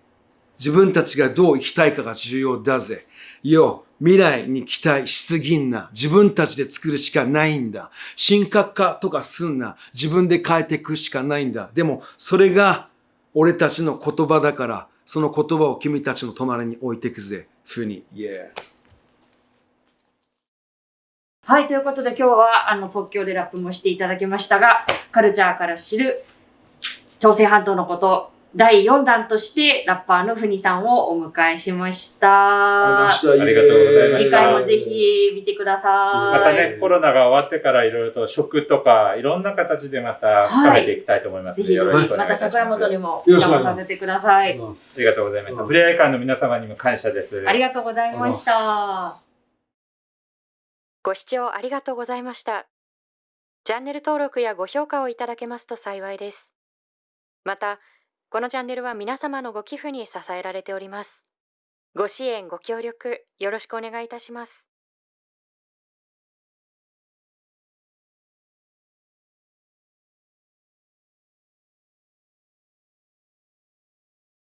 Speaker 2: 自分たちがどう生きたいかが重要だぜ。よ、未来に期待しすぎんな。自分たちで作るしかないんだ。深刻化とかすんな。自分で変えていくしかないんだ。でも、それが俺たちの言葉だから、その言葉を君たちの隣に置いていくぜ。ふうに。Yeah.
Speaker 3: はい、ということで今日はあの即興でラップもしていただきましたが、カルチャーから知る朝鮮半島のこと、第4弾としてラッパーのふにさんをお迎えしました。
Speaker 4: ありがとうございました
Speaker 3: 次回もぜひ見てください。
Speaker 4: またね、コロナが終わってからいろいろと食とか、いろんな形でまた深めていきたいと思いますので、
Speaker 3: ぜひぜ
Speaker 4: よろし
Speaker 3: ひ、ま
Speaker 4: くお願いいたします。
Speaker 3: た桜本にも
Speaker 2: よろしくお願いします
Speaker 3: お邪魔させてください。
Speaker 4: ありがとうございました。ふれあい館の皆様にも感謝です。
Speaker 3: ありがとうございました。
Speaker 1: ご視聴ありがとうございました。チャンネル登録やご評価をいただけますと幸いです。また、このチャンネルは皆様のご寄付に支えられております。ご支援、ご協力、よろしくお願いいたします。